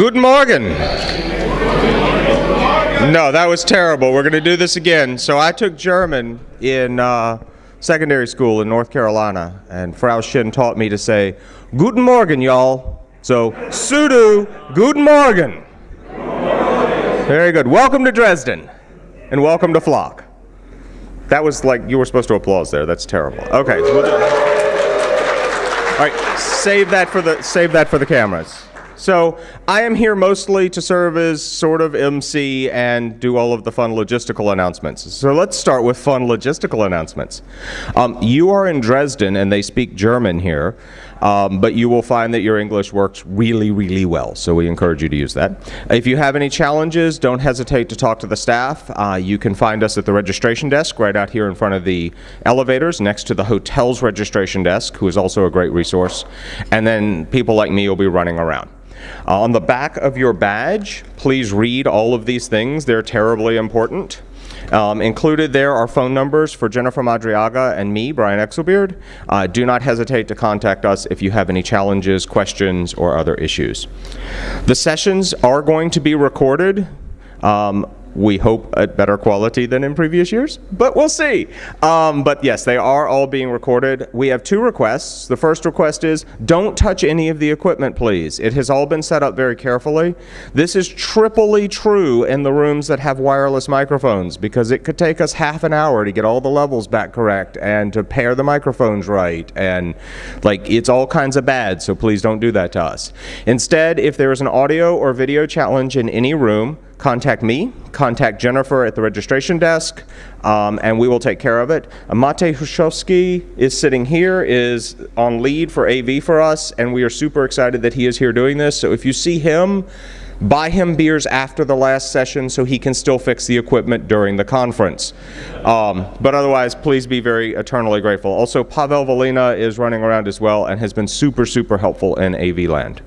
Good morning. No, that was terrible. We're going to do this again. So I took German in uh, secondary school in North Carolina, and Frau Shin taught me to say, Guten Morgen, y'all. So, Sudu, Guten Morgen. Very good. Welcome to Dresden, and welcome to Flock. That was like you were supposed to applause there. That's terrible. Okay. All right, save that for the save that for the cameras. So I am here mostly to serve as sort of MC and do all of the fun logistical announcements. So let's start with fun logistical announcements. Um, you are in Dresden and they speak German here, um, but you will find that your English works really, really well. So we encourage you to use that. If you have any challenges, don't hesitate to talk to the staff. Uh, you can find us at the registration desk right out here in front of the elevators next to the hotel's registration desk, who is also a great resource. And then people like me will be running around. Uh, on the back of your badge, please read all of these things. They're terribly important. Um, included there are phone numbers for Jennifer Madriaga and me, Brian Exelbierd. Uh, do not hesitate to contact us if you have any challenges, questions, or other issues. The sessions are going to be recorded. Um, we hope at better quality than in previous years, but we'll see. Um, but yes, they are all being recorded. We have two requests. The first request is don't touch any of the equipment, please. It has all been set up very carefully. This is triply true in the rooms that have wireless microphones because it could take us half an hour to get all the levels back correct and to pair the microphones right. And like, it's all kinds of bad, so please don't do that to us. Instead, if there is an audio or video challenge in any room, contact me, contact Jennifer at the registration desk, um, and we will take care of it. Mate Hushowski is sitting here, is on lead for AV for us, and we are super excited that he is here doing this. So if you see him, buy him beers after the last session so he can still fix the equipment during the conference. Um, but otherwise, please be very eternally grateful. Also, Pavel Valena is running around as well and has been super, super helpful in AV land.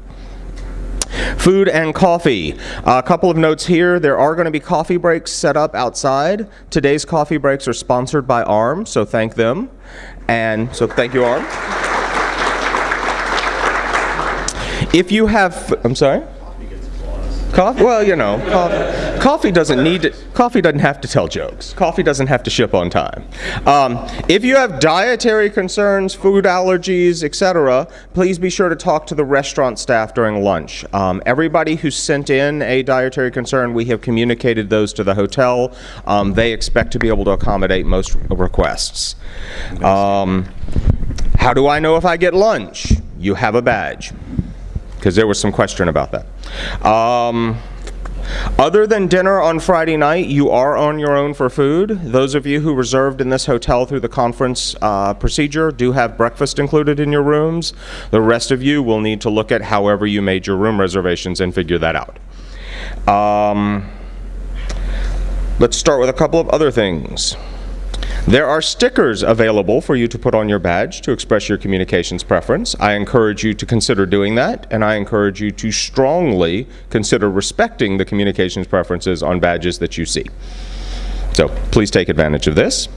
Food and coffee. A couple of notes here. There are going to be coffee breaks set up outside. Today's coffee breaks are sponsored by ARM, so thank them. And so thank you, ARM. If you have, I'm sorry? Coffee? Well, you know, coffee, coffee doesn't need to, coffee doesn't have to tell jokes. Coffee doesn't have to ship on time. Um, if you have dietary concerns, food allergies, etc., please be sure to talk to the restaurant staff during lunch. Um, everybody who sent in a dietary concern, we have communicated those to the hotel. Um, they expect to be able to accommodate most requests. Um, how do I know if I get lunch? You have a badge because there was some question about that. Other than dinner on Friday night, you are on your own for food. Those of you who reserved in this hotel through the conference uh, procedure do have breakfast included in your rooms. The rest of you will need to look at however you made your room reservations and figure that out. Um, let's start with a couple of other things. There are stickers available for you to put on your badge to express your communications preference. I encourage you to consider doing that, and I encourage you to strongly consider respecting the communications preferences on badges that you see. So please take advantage of this.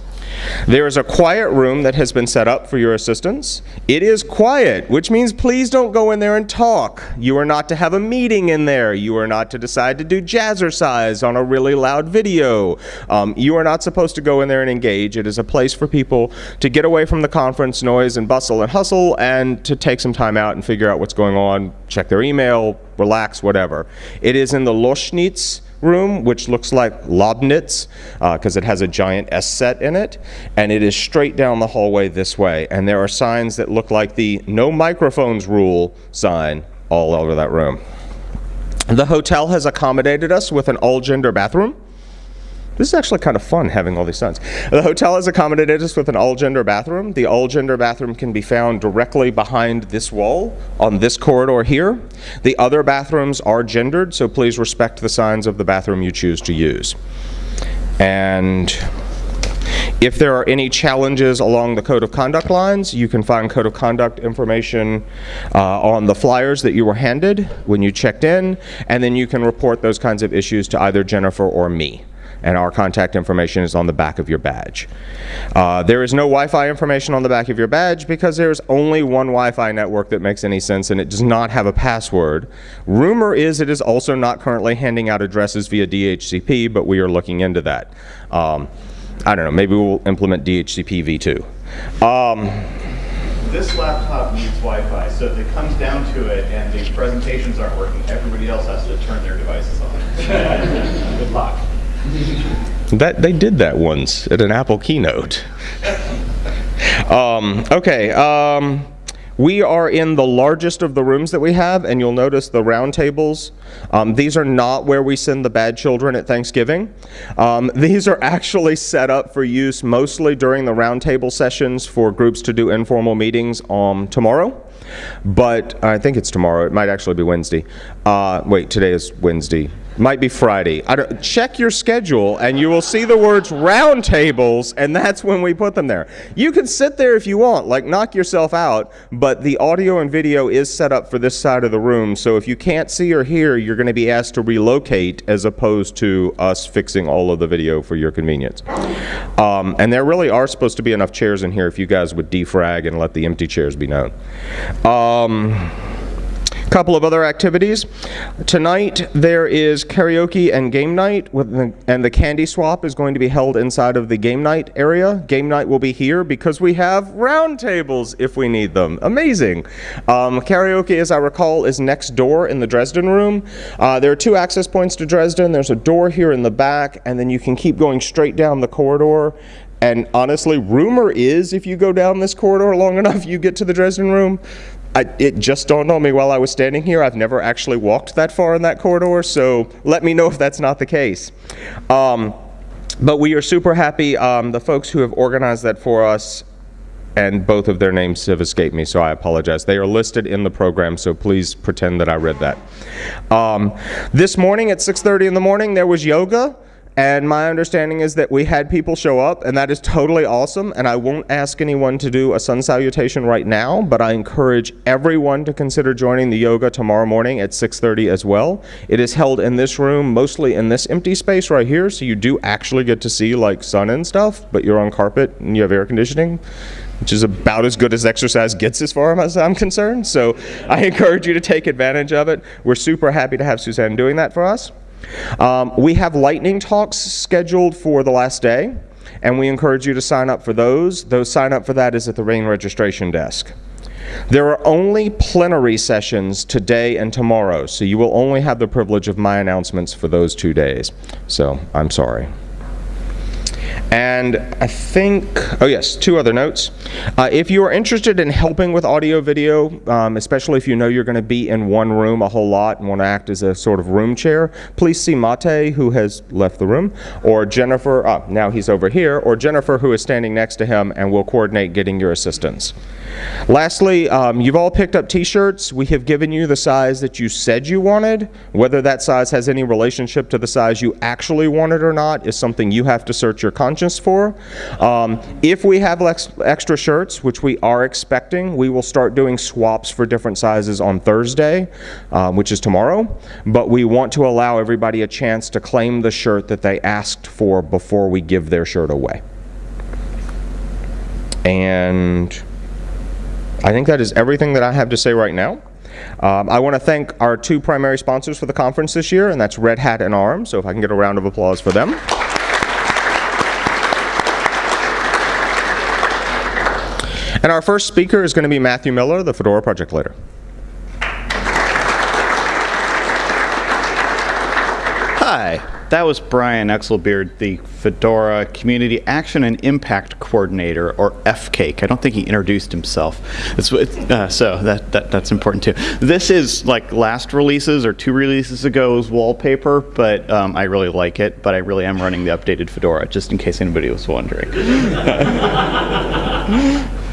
There is a quiet room that has been set up for your assistance. It is quiet, which means please don't go in there and talk. You are not to have a meeting in there. You are not to decide to do jazzercise on a really loud video. Um, you are not supposed to go in there and engage. It is a place for people to get away from the conference noise and bustle and hustle and to take some time out and figure out what's going on, check their email, relax, whatever. It is in the Loschnitz room, which looks like Lobnitz, because uh, it has a giant S set in it, and it is straight down the hallway this way. And there are signs that look like the no microphones rule sign all over that room. The hotel has accommodated us with an all-gender bathroom. This is actually kind of fun having all these signs. The hotel has accommodated us with an all-gender bathroom. The all-gender bathroom can be found directly behind this wall on this corridor here. The other bathrooms are gendered, so please respect the signs of the bathroom you choose to use. And if there are any challenges along the code of conduct lines, you can find code of conduct information uh, on the flyers that you were handed when you checked in, and then you can report those kinds of issues to either Jennifer or me. And our contact information is on the back of your badge. Uh, there is no Wi-Fi information on the back of your badge because there's only one Wi-Fi network that makes any sense and it does not have a password. Rumor is it is also not currently handing out addresses via DHCP, but we are looking into that. Um, I don't know, maybe we'll implement DHCP v2. Um, this laptop needs Wi-Fi, so if it comes down to it and the presentations aren't working, everybody else has to turn their devices on. Good luck. That they did that once at an Apple keynote. um, okay. Um, we are in the largest of the rooms that we have, and you'll notice the round tables. Um, these are not where we send the bad children at Thanksgiving. Um, these are actually set up for use mostly during the roundtable sessions for groups to do informal meetings um, tomorrow. But I think it's tomorrow. It might actually be Wednesday. Uh, wait, today is Wednesday. Might be Friday. check your schedule and you will see the words roundtables, and that's when we put them there. You can sit there if you want, like knock yourself out, but the audio and video is set up for this side of the room, so if you can't see or hear, you're going to be asked to relocate as opposed to us fixing all of the video for your convenience. Um, and there really are supposed to be enough chairs in here if you guys would defrag and let the empty chairs be known. Um, couple of other activities. Tonight there is karaoke and game night, the, and the candy swap is going to be held inside of the game night area. Game night will be here because we have round tables if we need them. Amazing. Um, karaoke, as I recall, is next door in the Dresden room. Uh, there are two access points to Dresden. There's a door here in the back, and then you can keep going straight down the corridor and honestly, rumor is if you go down this corridor long enough, you get to the Dresden room. I, it just dawned on me while I was standing here. I've never actually walked that far in that corridor, so let me know if that's not the case. Um, but we are super happy. Um, the folks who have organized that for us and both of their names have escaped me, so I apologize. They are listed in the program, so please pretend that I read that. Um, this morning at 6.30 in the morning, there was yoga. And my understanding is that we had people show up, and that is totally awesome. And I won't ask anyone to do a sun salutation right now, but I encourage everyone to consider joining the yoga tomorrow morning at 6.30 as well. It is held in this room, mostly in this empty space right here, so you do actually get to see like sun and stuff, but you're on carpet and you have air conditioning which is about as good as exercise gets as far as I'm concerned. So I encourage you to take advantage of it. We're super happy to have Suzanne doing that for us. Um, we have lightning talks scheduled for the last day, and we encourage you to sign up for those. Those sign up for that is at the RAIN registration desk. There are only plenary sessions today and tomorrow, so you will only have the privilege of my announcements for those two days. So I'm sorry. And I think, oh yes, two other notes. Uh, if you are interested in helping with audio video, um, especially if you know you're going to be in one room a whole lot and want to act as a sort of room chair, please see Mate, who has left the room, or Jennifer, uh, now he's over here, or Jennifer, who is standing next to him, and will coordinate getting your assistance. Lastly, um, you've all picked up t-shirts. We have given you the size that you said you wanted. Whether that size has any relationship to the size you actually wanted or not is something you have to search your conscience for. Um, if we have ex extra shirts, which we are expecting, we will start doing swaps for different sizes on Thursday, um, which is tomorrow. But we want to allow everybody a chance to claim the shirt that they asked for before we give their shirt away. And I think that is everything that I have to say right now. Um, I want to thank our two primary sponsors for the conference this year, and that's Red Hat and ARM, so if I can get a round of applause for them. And our first speaker is going to be Matthew Miller, the Fedora project leader. Hi. That was Brian Exelbierd, the Fedora Community Action and Impact Coordinator, or FCAIC. I don't think he introduced himself. Uh, so that, that, that's important too. This is like last releases or two releases ago's wallpaper, but um, I really like it, but I really am running the updated Fedora, just in case anybody was wondering.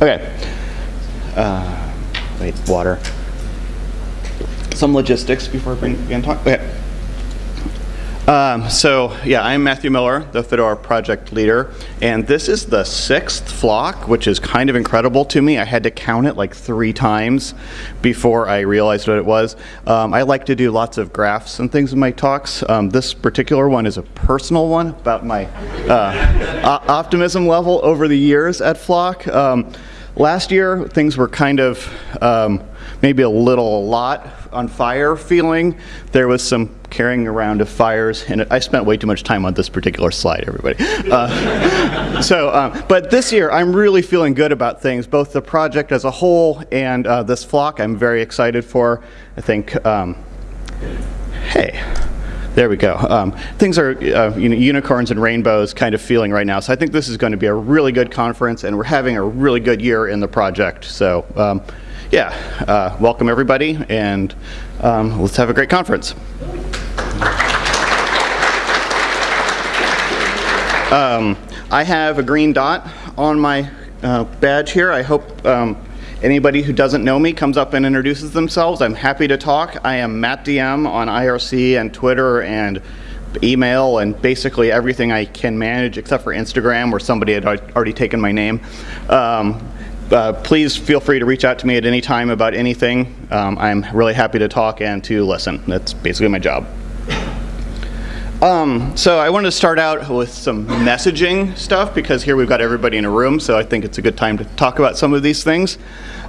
okay. Uh, wait, water some logistics before I begin talk. Okay. Um, so yeah, I'm Matthew Miller, the Fedora project leader, and this is the sixth flock, which is kind of incredible to me. I had to count it like three times before I realized what it was. Um, I like to do lots of graphs and things in my talks. Um, this particular one is a personal one about my uh, optimism level over the years at Flock. Um, last year, things were kind of um, maybe a little a lot on fire feeling. There was some carrying around of fires, and I spent way too much time on this particular slide, everybody. Uh, so, um, but this year I'm really feeling good about things, both the project as a whole and uh, this flock I'm very excited for. I think, um, hey, there we go. Um, things are uh, you know, unicorns and rainbows kind of feeling right now. So I think this is going to be a really good conference, and we're having a really good year in the project. So um, yeah, uh, welcome everybody, and um, let's have a great conference. Um, I have a green dot on my uh, badge here. I hope um, anybody who doesn't know me comes up and introduces themselves. I'm happy to talk. I am Matt DM on IRC and Twitter and email and basically everything I can manage except for Instagram where somebody had already taken my name. Um, uh, please feel free to reach out to me at any time about anything. Um, I'm really happy to talk and to listen. That's basically my job. Um, so I wanted to start out with some messaging stuff because here we've got everybody in a room, so I think it's a good time to talk about some of these things.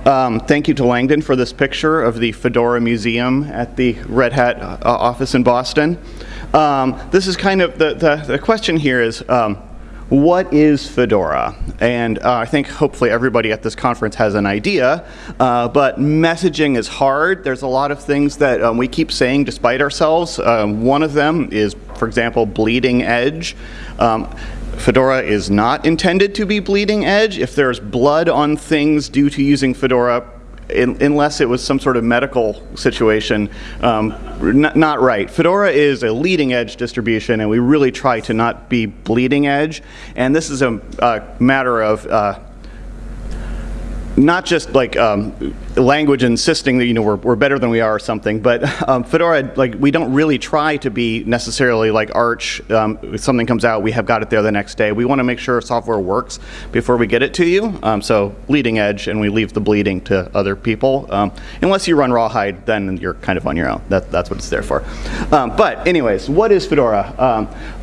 Um, thank you to Langdon for this picture of the Fedora Museum at the Red Hat uh, office in Boston. Um, this is kind of, the, the, the question here is, um, what is Fedora? And uh, I think hopefully everybody at this conference has an idea, uh, but messaging is hard. There's a lot of things that um, we keep saying despite ourselves. Um, one of them is, for example, bleeding edge. Um, Fedora is not intended to be bleeding edge. If there's blood on things due to using Fedora, in, unless it was some sort of medical situation, um, not right. Fedora is a leading edge distribution, and we really try to not be bleeding edge. And this is a, a matter of uh, not just like um, language insisting that you know we're, we're better than we are or something, but um, Fedora like we don't really try to be necessarily like Arch. Um, if something comes out, we have got it there the next day. We want to make sure software works before we get it to you. Um, so leading edge, and we leave the bleeding to other people. Um, unless you run rawhide, then you're kind of on your own. That, that's what it's there for. Um, but anyways, what is Fedora?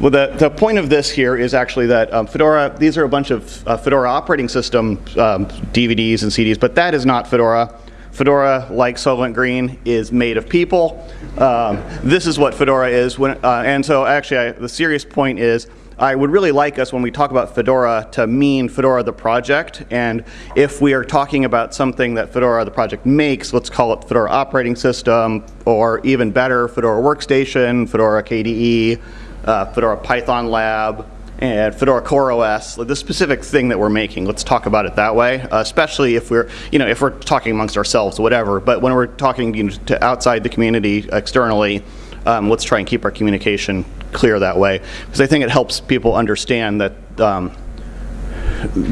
well, the the point of this here is actually that Fedora. These are a bunch of uh, Fedora operating system DVDs and CDs, but that is not Fedora. Fedora, like Soylent Green, is made of people. Um, this is what Fedora is. When, uh, and so actually, I, the serious point is, I would really like us when we talk about Fedora to mean Fedora the project. And if we are talking about something that Fedora the project makes, let's call it Fedora operating system, or even better, Fedora workstation, Fedora KDE, uh, Fedora Python lab, and Fedora CoreOS, like the specific thing that we're making. Let's talk about it that way, uh, especially if we're, you know, if we're talking amongst ourselves, or whatever. But when we're talking you know, to outside the community externally, um, let's try and keep our communication clear that way, because I think it helps people understand that um,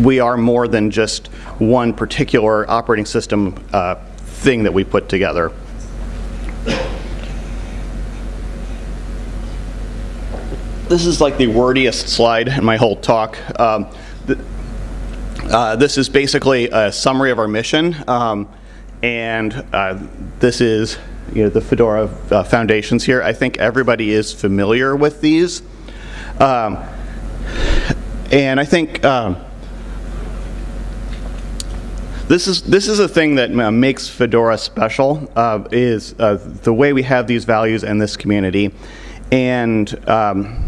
we are more than just one particular operating system uh, thing that we put together. This is like the wordiest slide in my whole talk. Um, th uh, this is basically a summary of our mission, um, and uh, this is you know, the Fedora uh, foundations here. I think everybody is familiar with these. Um, and I think um, this is this is a thing that uh, makes Fedora special uh, is uh, the way we have these values in this community, and um,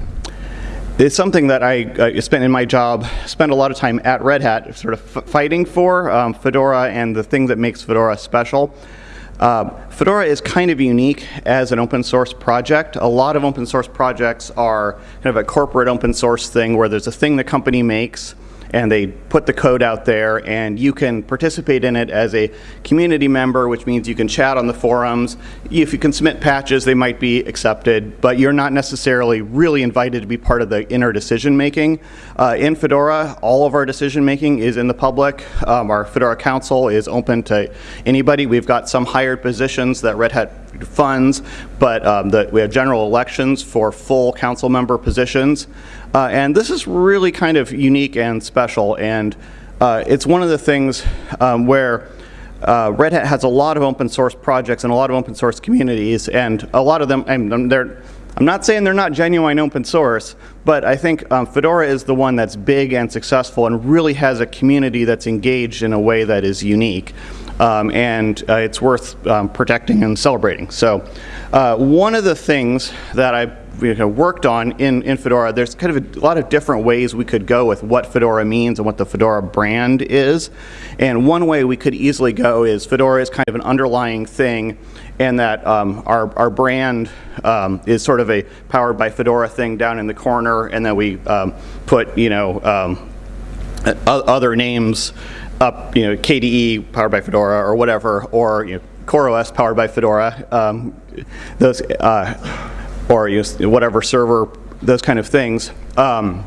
it's something that I uh, spent in my job, spent a lot of time at Red Hat sort of fighting for, um, Fedora and the thing that makes Fedora special. Uh, Fedora is kind of unique as an open source project. A lot of open source projects are kind of a corporate open source thing where there's a thing the company makes and they put the code out there and you can participate in it as a community member, which means you can chat on the forums. If you can submit patches, they might be accepted, but you're not necessarily really invited to be part of the inner decision making. Uh, in Fedora, all of our decision making is in the public. Um, our Fedora Council is open to anybody. We've got some hired positions that Red Hat funds, but um, we have general elections for full council member positions. Uh, and this is really kind of unique and special, and uh, it's one of the things um, where uh, Red Hat has a lot of open source projects and a lot of open source communities, and a lot of them, and they're, I'm not saying they're not genuine open source, but I think um, Fedora is the one that's big and successful and really has a community that's engaged in a way that is unique. Um, and uh, it's worth um, protecting and celebrating. So uh, one of the things that I you know, worked on in, in Fedora, there's kind of a lot of different ways we could go with what Fedora means and what the Fedora brand is. And one way we could easily go is Fedora is kind of an underlying thing and that um, our, our brand um, is sort of a powered by Fedora thing down in the corner and then we um, put, you know, um, other names up, you know, KDE powered by Fedora or whatever, or you know, CoreOS powered by Fedora, um, those, uh, or whatever server, those kind of things. Um,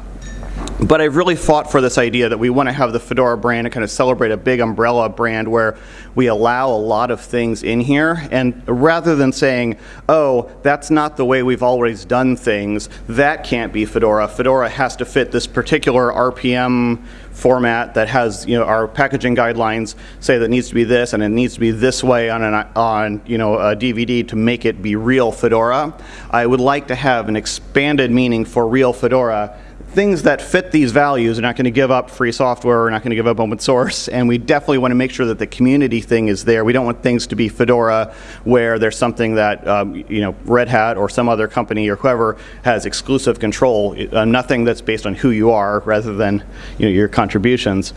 but I've really fought for this idea that we want to have the Fedora brand and kind of celebrate a big umbrella brand where we allow a lot of things in here. And rather than saying, oh, that's not the way we've always done things, that can't be Fedora. Fedora has to fit this particular RPM format that has, you know, our packaging guidelines say that needs to be this and it needs to be this way on, an, on you know, a DVD to make it be real Fedora. I would like to have an expanded meaning for real Fedora things that fit these values are not going to give up free software, we're not going to give up open source, and we definitely want to make sure that the community thing is there. We don't want things to be Fedora where there's something that um, you know Red Hat or some other company or whoever has exclusive control. Uh, nothing that's based on who you are rather than you know, your contributions.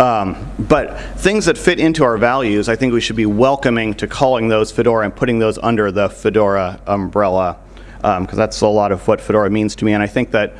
Um, but things that fit into our values, I think we should be welcoming to calling those Fedora and putting those under the Fedora umbrella because um, that's a lot of what Fedora means to me. And I think that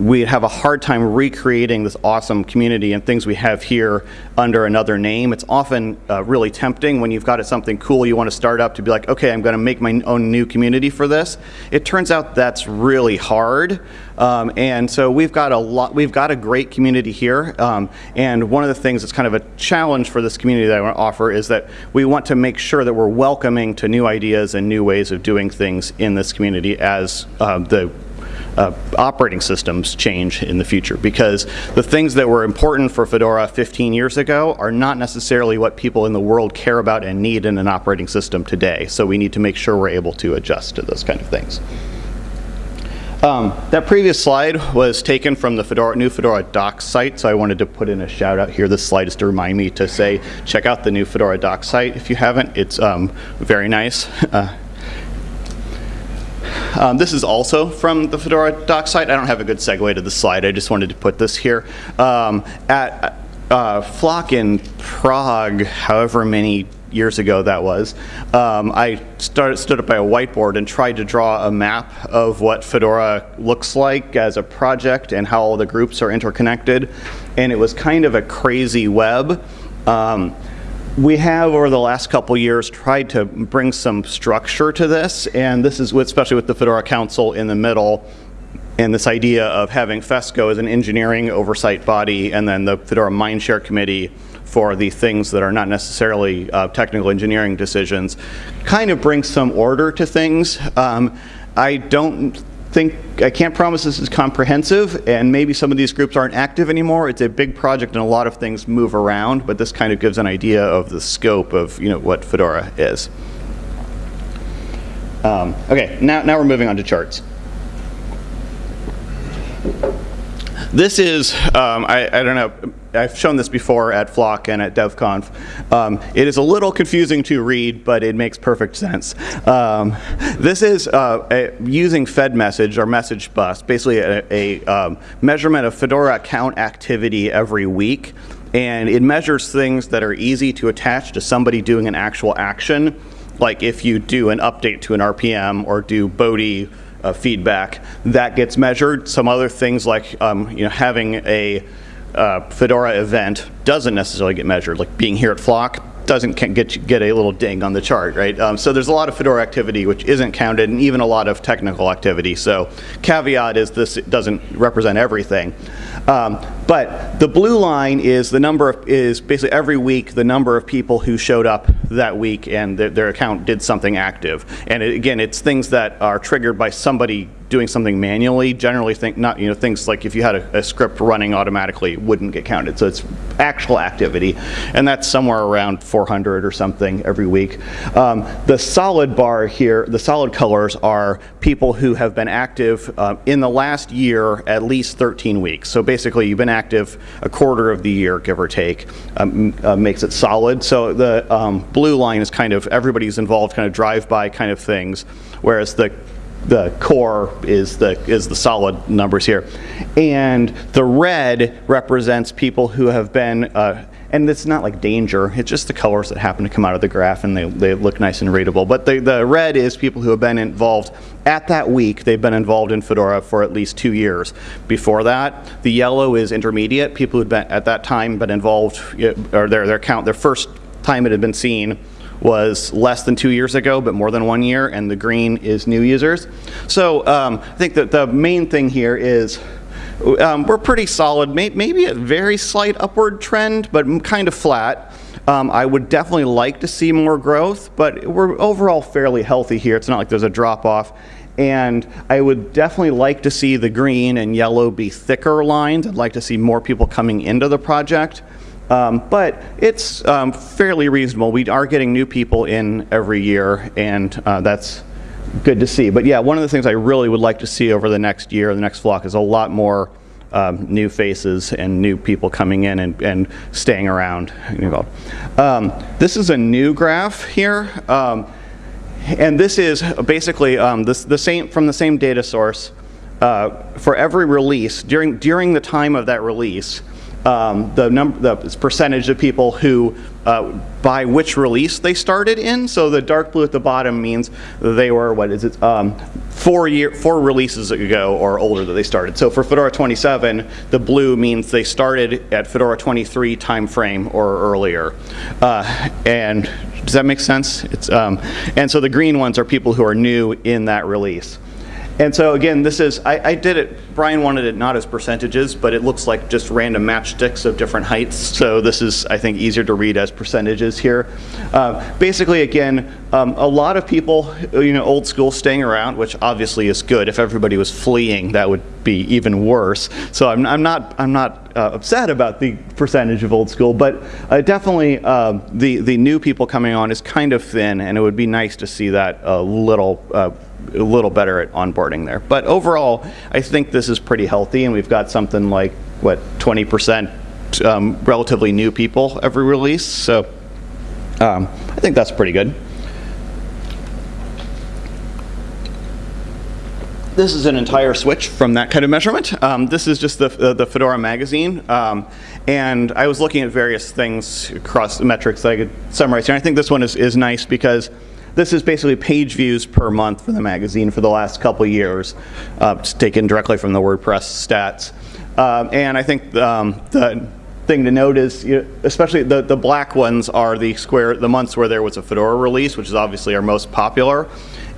we have a hard time recreating this awesome community and things we have here under another name. It's often uh, really tempting when you've got something cool you want to start up to be like, okay, I'm going to make my own new community for this. It turns out that's really hard. Um, and so we've got a lot, we've got a great community here. Um, and one of the things that's kind of a challenge for this community that I want to offer is that we want to make sure that we're welcoming to new ideas and new ways of doing things in this community as uh, the uh, operating systems change in the future because the things that were important for Fedora 15 years ago are not necessarily what people in the world care about and need in an operating system today. So we need to make sure we're able to adjust to those kind of things. Um, that previous slide was taken from the Fedora, new Fedora docs site, so I wanted to put in a shout out here. This slide is to remind me to say, check out the new Fedora docs site if you haven't. It's um, very nice. Uh, um, this is also from the Fedora doc site. I don't have a good segue to the slide. I just wanted to put this here. Um, at uh, Flock in Prague, however many years ago that was, um, I started, stood up by a whiteboard and tried to draw a map of what Fedora looks like as a project and how all the groups are interconnected. And it was kind of a crazy web. Um, we have over the last couple years tried to bring some structure to this and this is with, especially with the Fedora Council in the middle and this idea of having FESCO as an engineering oversight body and then the Fedora Mindshare Committee for the things that are not necessarily uh, technical engineering decisions kind of brings some order to things. Um, I don't think, I can't promise this is comprehensive, and maybe some of these groups aren't active anymore. It's a big project and a lot of things move around, but this kind of gives an idea of the scope of you know, what Fedora is. Um, okay, now, now we're moving on to charts. This is, um, I, I, don't know, I've shown this before at Flock and at DevConf. Um, it is a little confusing to read, but it makes perfect sense. Um, this is uh, a, using FedMessage or message bus, basically a, a um, measurement of Fedora account activity every week. And it measures things that are easy to attach to somebody doing an actual action, like if you do an update to an RPM or do Bodhi uh, feedback, that gets measured. Some other things like um, you know having a uh, Fedora event doesn't necessarily get measured, like being here at Flock doesn't get get a little ding on the chart, right? Um, so there's a lot of Fedora activity which isn't counted, and even a lot of technical activity. So caveat is this doesn't represent everything. Um, but the blue line is the number of, is basically every week the number of people who showed up that week and their, their account did something active. And it, again, it's things that are triggered by somebody doing something manually, generally think not, you know, things like if you had a, a, script running automatically wouldn't get counted. So it's actual activity, and that's somewhere around 400 or something every week. Um, the solid bar here, the solid colors are people who have been active uh, in the last year at least 13 weeks. So basically you've been active a quarter of the year, give or take, um, uh, makes it solid. So the um, blue line is kind of everybody's involved, kind of drive-by kind of things, whereas the the core is the is the solid numbers here, and the red represents people who have been. Uh, and it's not like danger, it's just the colors that happen to come out of the graph and they, they look nice and readable. But the, the red is people who have been involved at that week, they've been involved in Fedora for at least two years. Before that, the yellow is intermediate, people who'd been at that time been involved, or their, their count, their first time it had been seen was less than two years ago, but more than one year, and the green is new users. So um, I think that the main thing here is um, we're pretty solid, may maybe a very slight upward trend, but kind of flat. Um, I would definitely like to see more growth, but we're overall fairly healthy here. It's not like there's a drop off. And I would definitely like to see the green and yellow be thicker lines. I'd like to see more people coming into the project. Um, but it's um, fairly reasonable. We are getting new people in every year, and uh, that's good to see. But yeah, one of the things I really would like to see over the next year, the next flock, is a lot more um, new faces and new people coming in and, and staying around. Um, this is a new graph here. Um, and this is basically um, this, the same, from the same data source. Uh, for every release, during, during the time of that release, um, the, number, the percentage of people who uh, by which release they started in. So the dark blue at the bottom means they were, what is it, um, four, year, four releases ago or older that they started. So for Fedora 27, the blue means they started at Fedora 23 timeframe or earlier. Uh, and does that make sense? It's, um, and so the green ones are people who are new in that release. And so again, this is, I, I, did it, Brian wanted it not as percentages, but it looks like just random matchsticks of different heights. So this is, I think, easier to read as percentages here. Uh, basically, again, um, a lot of people, you know, old school staying around, which obviously is good. If everybody was fleeing, that would be even worse. So I'm, I'm not, I'm not uh, upset about the percentage of old school, but uh, definitely um, the, the new people coming on is kind of thin, and it would be nice to see that a little uh, a little better at onboarding there. But overall, I think this is pretty healthy, and we've got something like, what, 20% um, relatively new people every release. So um, I think that's pretty good. This is an entire switch from that kind of measurement. Um, this is just the, the Fedora magazine. Um, and I was looking at various things across metrics that I could summarize here. I think this one is, is nice because this is basically page views per month for the magazine for the last couple years, uh, taken directly from the WordPress stats. Um, and I think um, the thing to note is, you know, especially the, the black ones are the square, the months where there was a Fedora release, which is obviously our most popular.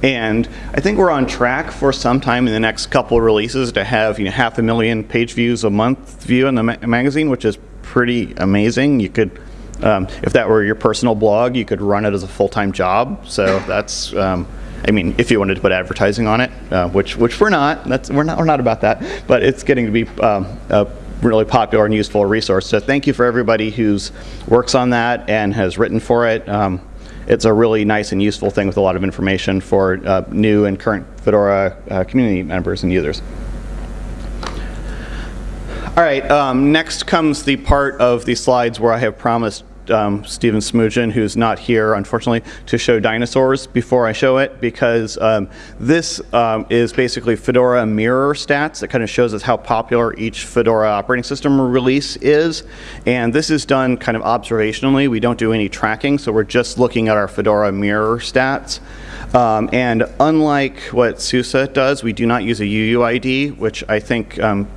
And I think we're on track for sometime in the next couple releases to have you know, half a million page views a month view in the ma magazine, which is pretty amazing. You could um, if that were your personal blog, you could run it as a full-time job. So that's, um, I mean, if you wanted to put advertising on it, uh, which which we're not. That's we're not we're not about that. But it's getting to be um, a really popular and useful resource. So thank you for everybody who's works on that and has written for it. Um, it's a really nice and useful thing with a lot of information for uh, new and current Fedora uh, community members and users. All right, um, next comes the part of the slides where I have promised um, Stephen Smoogen, who's not here, unfortunately, to show dinosaurs before I show it, because um, this um, is basically Fedora mirror stats. that kind of shows us how popular each Fedora operating system release is. And this is done kind of observationally. We don't do any tracking, so we're just looking at our Fedora mirror stats. Um, and unlike what SUSE does, we do not use a UUID, which I think um,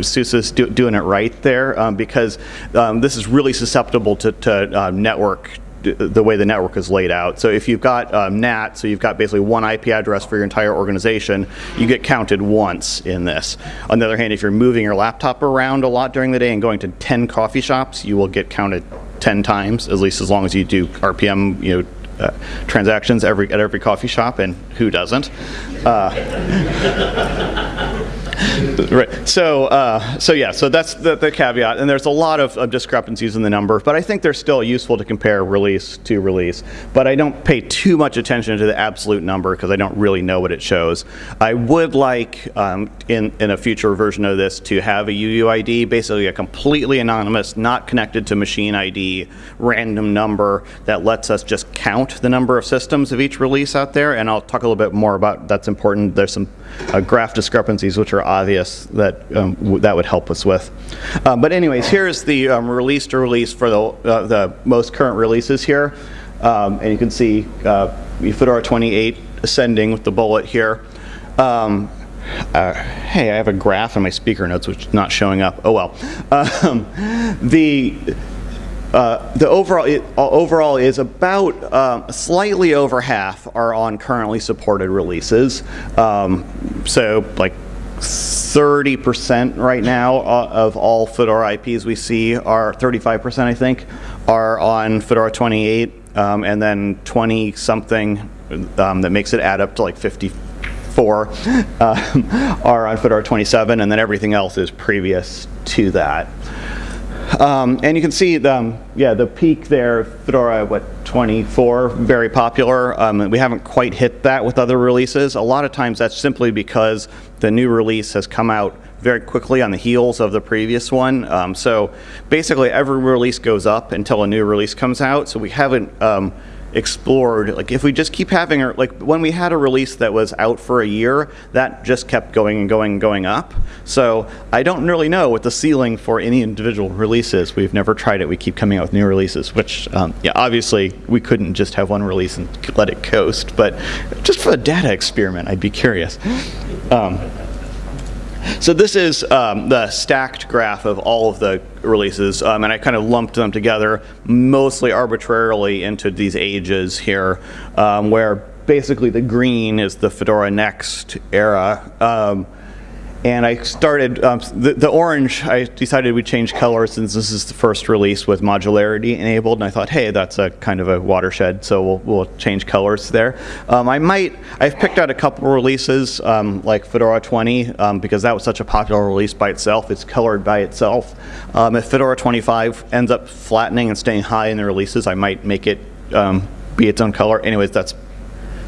SUSE is do doing it right there um, because um, this is really susceptible to, to uh, network the way the network is laid out. So if you've got um, NAT, so you've got basically one IP address for your entire organization, you get counted once in this. On the other hand, if you're moving your laptop around a lot during the day and going to 10 coffee shops, you will get counted 10 times, at least as long as you do RPM, you know, uh, transactions every at every coffee shop, and who doesn't? Uh, right. So, uh, so yeah. So that's the, the, caveat, and there's a lot of, of, discrepancies in the number, but I think they're still useful to compare release to release. But I don't pay too much attention to the absolute number because I don't really know what it shows. I would like um, in in a future version of this to have a UUID, basically a completely anonymous, not connected to machine ID, random number that lets us just count the number of systems of each release out there. And I'll talk a little bit more about that's important. There's some uh, graph discrepancies which are obvious that um, that would help us with. Um, but anyways, here's the um, release to release for the, uh, the most current releases here. Um, and you can see uh, Fedora 28 ascending with the bullet here. Um, uh, hey, I have a graph in my speaker notes which is not showing up. Oh well. The uh, the overall, it, uh, overall is about um, slightly over half are on currently supported releases. Um, so like 30% right now uh, of all Fedora IPs we see are 35% I think are on Fedora 28 um, and then 20 something um, that makes it add up to like 54 uh, are on Fedora 27 and then everything else is previous to that. Um, and you can see, the, um, yeah, the peak there, Fedora, what, 24, very popular. Um, we haven't quite hit that with other releases. A lot of times that's simply because the new release has come out very quickly on the heels of the previous one. Um, so basically every release goes up until a new release comes out. So we haven't um, explored like if we just keep having our like when we had a release that was out for a year that just kept going and going and going up. So i don't really know what the ceiling for any individual release is we've never tried it. We keep coming out with new releases which um, yeah obviously we couldn't just have one release and let it coast. But just for a data experiment i'd be curious. Um, so this is um, the stacked graph of all of the releases, um, and I kind of lumped them together mostly arbitrarily into these ages here, um, where basically the green is the Fedora Next era. And I started, um, the, the, orange, I decided we'd change color since this is the first release with modularity enabled. And I thought, hey, that's a kind of a watershed, so we'll, we'll change colors there. Um, I might, I've picked out a couple releases um, like Fedora 20 um, because that was such a popular release by itself. It's colored by itself. Um, if Fedora 25 ends up flattening and staying high in the releases, I might make it um, be its own color. Anyways, that's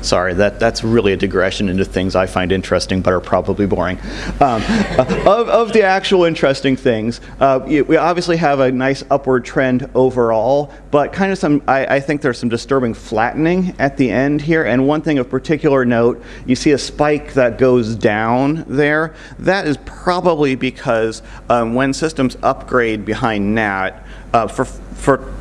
Sorry, that, that's really a digression into things I find interesting but are probably boring. Um, uh, of, of the actual interesting things, uh, we obviously have a nice upward trend overall, but kind of some, I, I, think there's some disturbing flattening at the end here. And one thing of particular note, you see a spike that goes down there. That is probably because um, when systems upgrade behind NAT, uh, for, for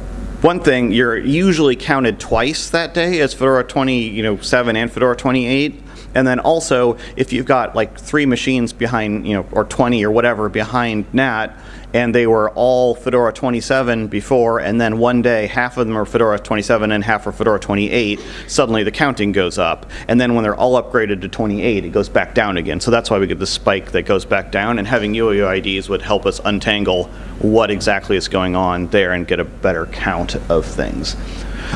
one thing, you're usually counted twice that day as Fedora 27 you know, and Fedora 28. And then also, if you've got like three machines behind, you know, or 20 or whatever behind NAT, and they were all Fedora 27 before, and then one day half of them are Fedora 27 and half are Fedora 28, suddenly the counting goes up. And then when they're all upgraded to 28, it goes back down again. So that's why we get the spike that goes back down, and having UUIDs would help us untangle what exactly is going on there and get a better count of things.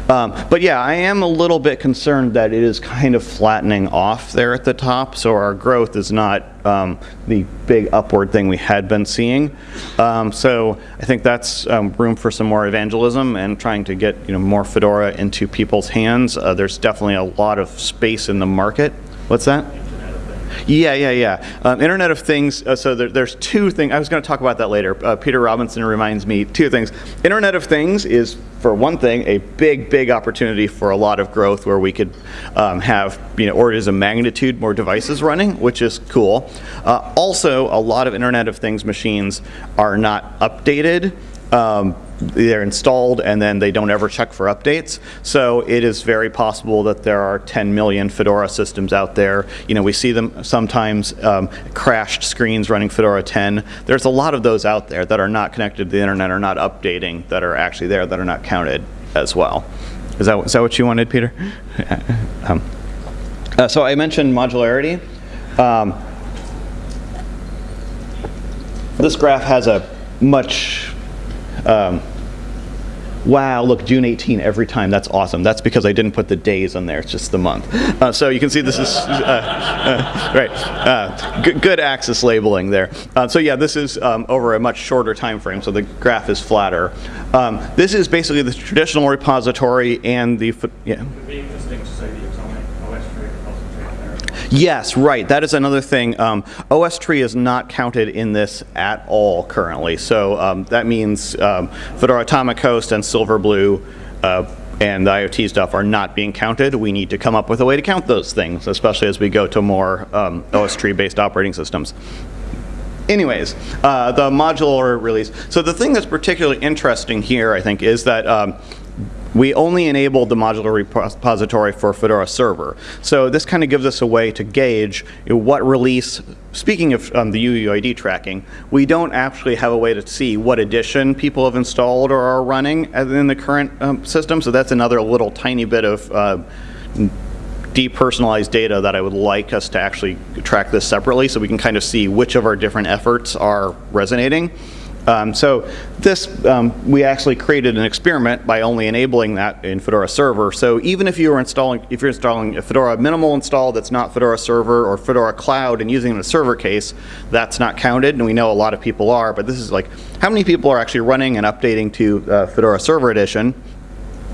Um, but yeah, I am a little bit concerned that it is kind of flattening off there at the top, so our growth is not um, the big upward thing we had been seeing. Um, so I think that's um, room for some more evangelism and trying to get you know more Fedora into people's hands. Uh, there's definitely a lot of space in the market. What's that? Yeah, yeah, yeah. Um, Internet of Things, uh, so there, there's two things. I was going to talk about that later. Uh, Peter Robinson reminds me two things. Internet of Things is, for one thing, a big, big opportunity for a lot of growth where we could um, have, you know, orders of magnitude more devices running, which is cool. Uh, also, a lot of Internet of Things machines are not updated. Um, they're installed and then they don't ever check for updates. So it is very possible that there are 10 million Fedora systems out there. You know, we see them sometimes um, crashed screens running Fedora 10. There's a lot of those out there that are not connected to the internet, are not updating, that are actually there, that are not counted. as well. Is that, is that what you wanted, Peter? um, uh, so I mentioned modularity. Um, this graph has a much um, Wow, look, June 18 every time. That's awesome. That's because I didn't put the days on there. It's just the month. Uh, so you can see this is, uh, uh, right, uh, good, good axis labeling there. Uh, so yeah, this is um, over a much shorter time frame, so the graph is flatter. Um, this is basically the traditional repository and the, yeah. Yes, right. That is another thing. Um, OSTree is not counted in this at all currently. So um, that means um, Fedora Atomic Host and Silverblue uh, and the IoT stuff are not being counted. We need to come up with a way to count those things, especially as we go to more um, OSTree based operating systems. Anyways, uh, the modular release. So the thing that's particularly interesting here, I think, is that um, we only enabled the modular repository for Fedora Server. So this kind of gives us a way to gauge what release, speaking of um, the UUID tracking, we don't actually have a way to see what edition people have installed or are running in the current um, system. So that's another little tiny bit of uh, depersonalized data that I would like us to actually track this separately so we can kind of see which of our different efforts are resonating. Um, so this, um, we actually created an experiment by only enabling that in Fedora Server. So even if you are installing, if you're installing a Fedora minimal install that's not Fedora Server or Fedora Cloud and using a server case, that's not counted. And we know a lot of people are, but this is like, how many people are actually running and updating to uh, Fedora Server Edition?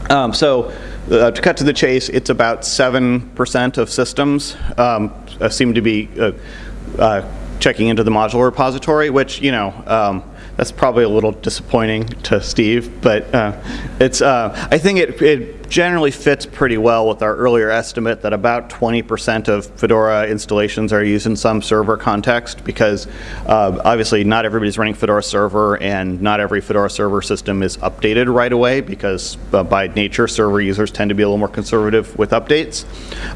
Um, so uh, to cut to the chase, it's about 7% of systems uh, seem to be uh, uh, checking into the modular repository, which, you know, um, that's probably a little disappointing to Steve, but uh, it's. Uh, I think it, it generally fits pretty well with our earlier estimate that about 20% of Fedora installations are used in some server context because uh, obviously not everybody's running Fedora server and not every Fedora server system is updated right away because uh, by nature server users tend to be a little more conservative with updates.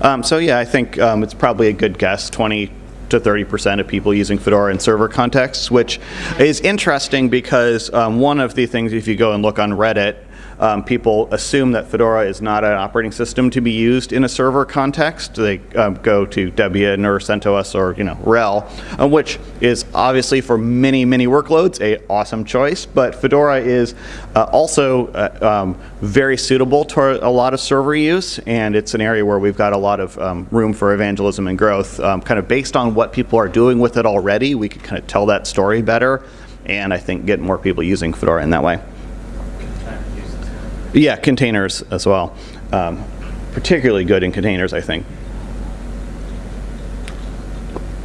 Um, so yeah, I think um, it's probably a good guess, 20 to 30% of people using Fedora in server contexts, which is interesting because um, one of the things, if you go and look on Reddit, um, people assume that Fedora is not an operating system to be used in a server context. They um, go to Debian or CentOS or you know RHEL, uh, which is obviously for many many workloads a awesome choice. But Fedora is uh, also uh, um, very suitable to a lot of server use, and it's an area where we've got a lot of um, room for evangelism and growth. Um, kind of based on what people are doing with it already, we could kind of tell that story better, and I think get more people using Fedora in that way. Yeah, containers as well. Um, particularly good in containers, I think.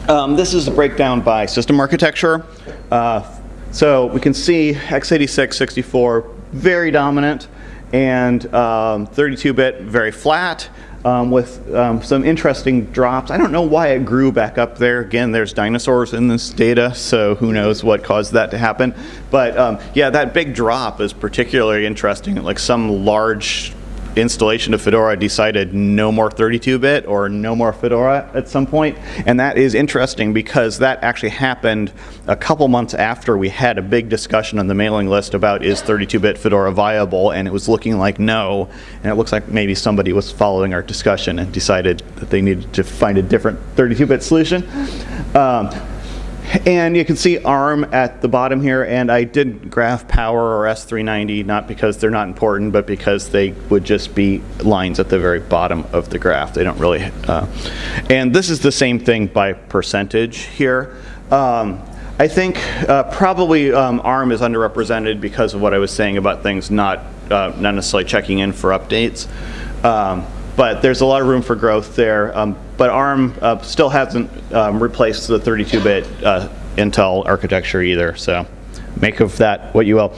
Um, this is a breakdown by system architecture. Uh, so we can see x86, 64, very dominant, and 32-bit, um, very flat um, with um, some interesting drops. I don't know why it grew back up there. Again, there's dinosaurs in this data, so who knows what caused that to happen. But um, yeah, that big drop is particularly interesting. Like some large installation of Fedora decided no more 32-bit or no more Fedora at some point. And that is interesting because that actually happened a couple months after we had a big discussion on the mailing list about is 32-bit Fedora viable, and it was looking like no. And it looks like maybe somebody was following our discussion and decided that they needed to find a different 32-bit solution. Um, and you can see ARM at the bottom here, and I did graph power or S390, not because they're not important, but because they would just be lines at the very bottom of the graph. They don't really, uh, and this is the same thing by percentage here. Um, I think uh, probably um, ARM is underrepresented because of what I was saying about things not, uh, not necessarily checking in for updates. Um, but there's a lot of room for growth there. Um, but ARM uh, still hasn't um, replaced the 32-bit uh, Intel architecture either. So make of that what you will.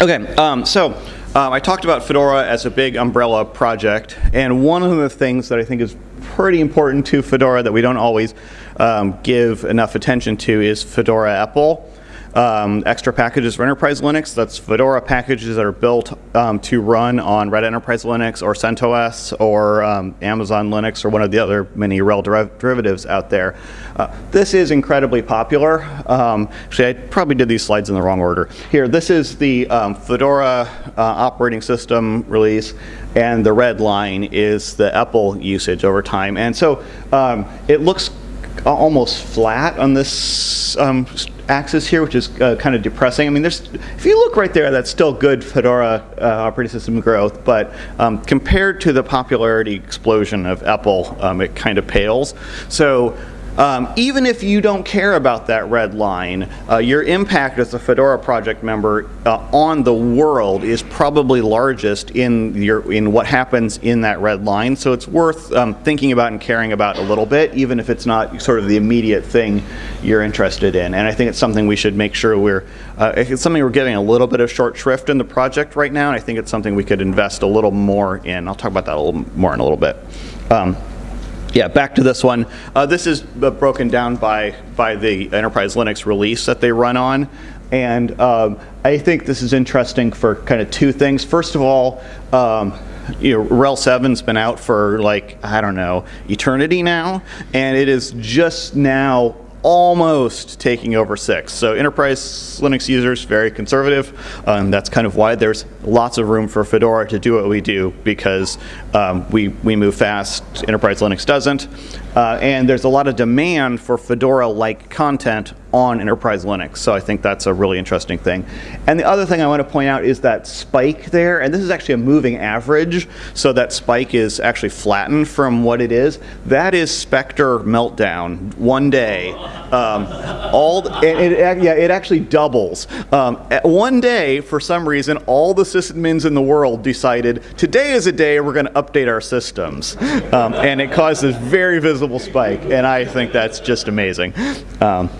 Okay, um, so um, I talked about Fedora as a big umbrella project, and one of the things that I think is pretty important to Fedora that we don't always um, give enough attention to is Fedora EPEL. Um, extra packages for Enterprise Linux. That's Fedora packages that are built um, to run on Red Enterprise Linux or CentOS or um, Amazon Linux or one of the other many RHEL deriv derivatives out there. Uh, this is incredibly popular. Um, actually, I probably did these slides in the wrong order. Here, this is the um, Fedora uh, operating system release and the red line is the EPEL usage over time. And so um, it looks almost flat on this um, axis here, which is uh, kind of depressing. I mean, there's if you look right there, that's still good Fedora uh, operating system growth, but um, compared to the popularity explosion of EPEL, um, it kind of pales. So um, even if you don't care about that red line, uh, your impact as a Fedora project member uh, on the world is probably largest in your in what happens in that red line. So it's worth um, thinking about and caring about a little bit, even if it's not sort of the immediate thing you're interested in. And I think it's something we should make sure we're uh, it's something we're getting a little bit of short shrift in the project right now. And I think it's something we could invest a little more in. I'll talk about that a little more in a little bit. Um, yeah, back to this one. Uh, this is uh, broken down by, by the Enterprise Linux release that they run on. And um, I think this is interesting for kind of two things. First of all, um, you know, RHEL 7's been out for like, I don't know, eternity now. And it is just now almost taking over six. So enterprise Linux users, very conservative. Um, that's kind of why there's lots of room for Fedora to do what we do because um, we, we move fast, enterprise Linux doesn't. Uh, and there's a lot of demand for Fedora-like content on enterprise Linux. So I think that's a really interesting thing. And the other thing I want to point out is that spike there, and this is actually a moving average, so that spike is actually flattened from what it is. That is Spectre meltdown one day. Um, all it, it, yeah, it actually doubles. Um, one day, for some reason, all the sysadmins in the world decided today is a day we're going to update our systems, um, and it caused this very visible spike. And I think that's just amazing. Um,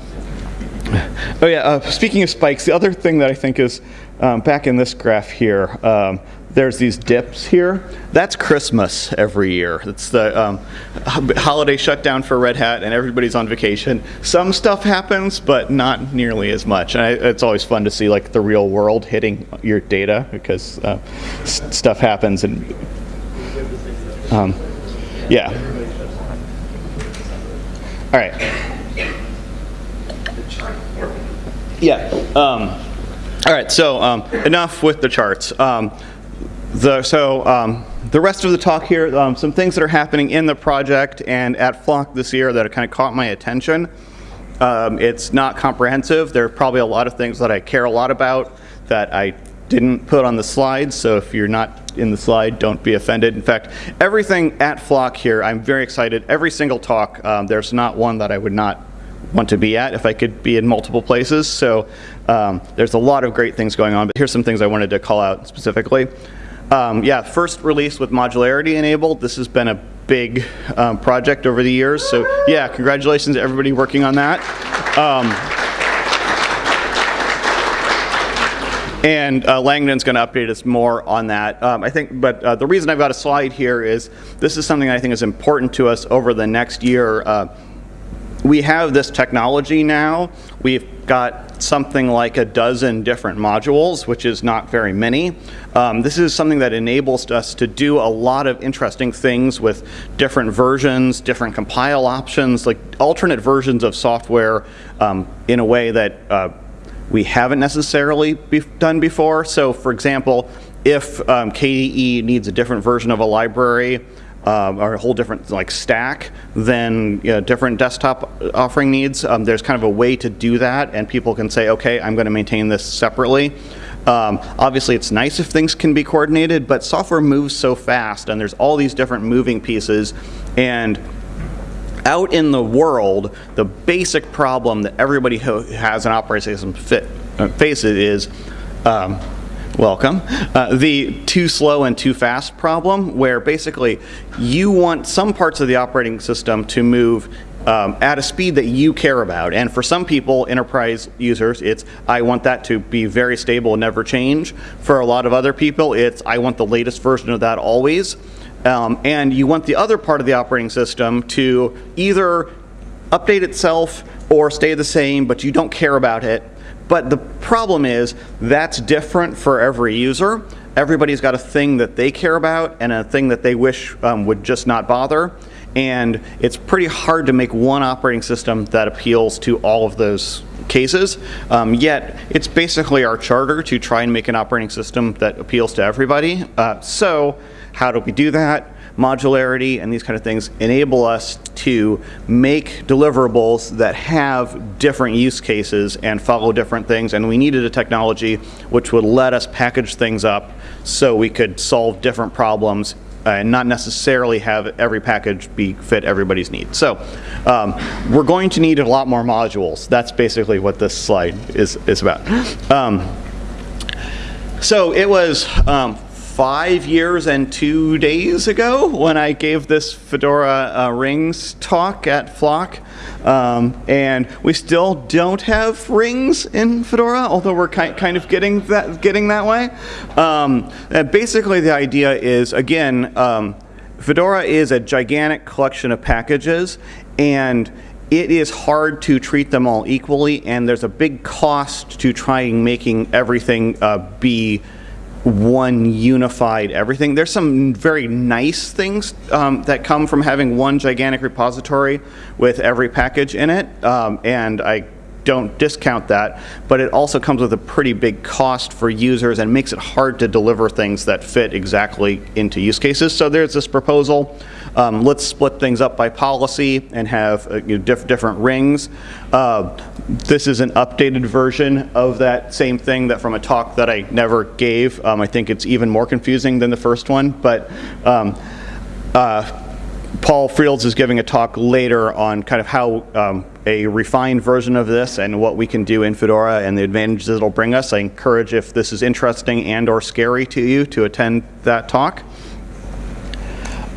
Oh yeah, uh, speaking of spikes, the other thing that I think is um, back in this graph here, um, there's these dips here. That's Christmas every year. It's the um, holiday shutdown for Red Hat and everybody's on vacation. Some stuff happens, but not nearly as much. And I, it's always fun to see like the real world hitting your data because uh, stuff happens and um, yeah. All right. Yeah. Um, all right. So um, enough with the charts. Um, the, so um, the rest of the talk here, um, some things that are happening in the project and at Flock this year that have kind of caught my attention. It's not comprehensive. There are probably a lot of things that I care a lot about that I didn't put on the slides. So if you're not in the slide, don't be offended. In fact, everything at Flock here, I'm very excited. Every single talk, there's not one that I would not want to be at if I could be in multiple places. So um, there's a lot of great things going on, but here's some things I wanted to call out specifically. Um, yeah, first release with modularity enabled. This has been a big um, project over the years. So yeah, congratulations to everybody working on that. Um, and uh, Langdon's going to update us more on that. Um, I think, but uh, the reason I've got a slide here is this is something I think is important to us over the next year. Uh, we have this technology now. We've got something like a dozen different modules, which is not very many. Um, this is something that enables us to do a lot of interesting things with different versions, different compile options, like alternate versions of software um, in a way that uh, we haven't necessarily be done before. So for example, if um, KDE needs a different version of a library, um, or a whole different like stack than you know, different desktop offering needs. Um, there's kind of a way to do that and people can say, okay, I'm going to maintain this separately. Um, obviously it's nice if things can be coordinated, but software moves so fast and there's all these different moving pieces and out in the world, the basic problem that everybody who has an operating system fit, uh, faces is um, welcome, uh, the too slow and too fast problem where basically you want some parts of the operating system to move um, at a speed that you care about. And for some people, enterprise users, it's I want that to be very stable and never change. For a lot of other people, it's I want the latest version of that always. Um, and you want the other part of the operating system to either update itself or stay the same, but you don't care about it. But the problem is that's different for every user. Everybody's got a thing that they care about and a thing that they wish um, would just not bother. And it's pretty hard to make one operating system that appeals to all of those cases. Um, yet, it's basically our charter to try and make an operating system that appeals to everybody. Uh, so, how do we do that? Modularity and these kind of things enable us to make deliverables that have different use cases and follow different things. And we needed a technology which would let us package things up so we could solve different problems and not necessarily have every package be fit everybody's needs. So um, we're going to need a lot more modules. That's basically what this slide is, is about. Um, so it was um, five years and two days ago when I gave this Fedora uh, Rings talk at Flock. Um, and we still don't have rings in Fedora, although we're ki kind of getting that, getting that way. Um, basically, the idea is, again, um, Fedora is a gigantic collection of packages, and it is hard to treat them all equally, and there's a big cost to trying making everything uh, be one unified everything. There's some very nice things um, that come from having one gigantic repository with every package in it, um, and I don't discount that, but it also comes with a pretty big cost for users and makes it hard to deliver things that fit exactly into use cases. So there's this proposal um, let's split things up by policy and have uh, you know, diff different rings. Uh, this is an updated version of that same thing that from a talk that I never gave. Um, I think it's even more confusing than the first one, but um, uh, Paul Frields is giving a talk later on kind of how um, a refined version of this and what we can do in Fedora and the advantages it'll bring us. I encourage if this is interesting and or scary to you to attend that talk.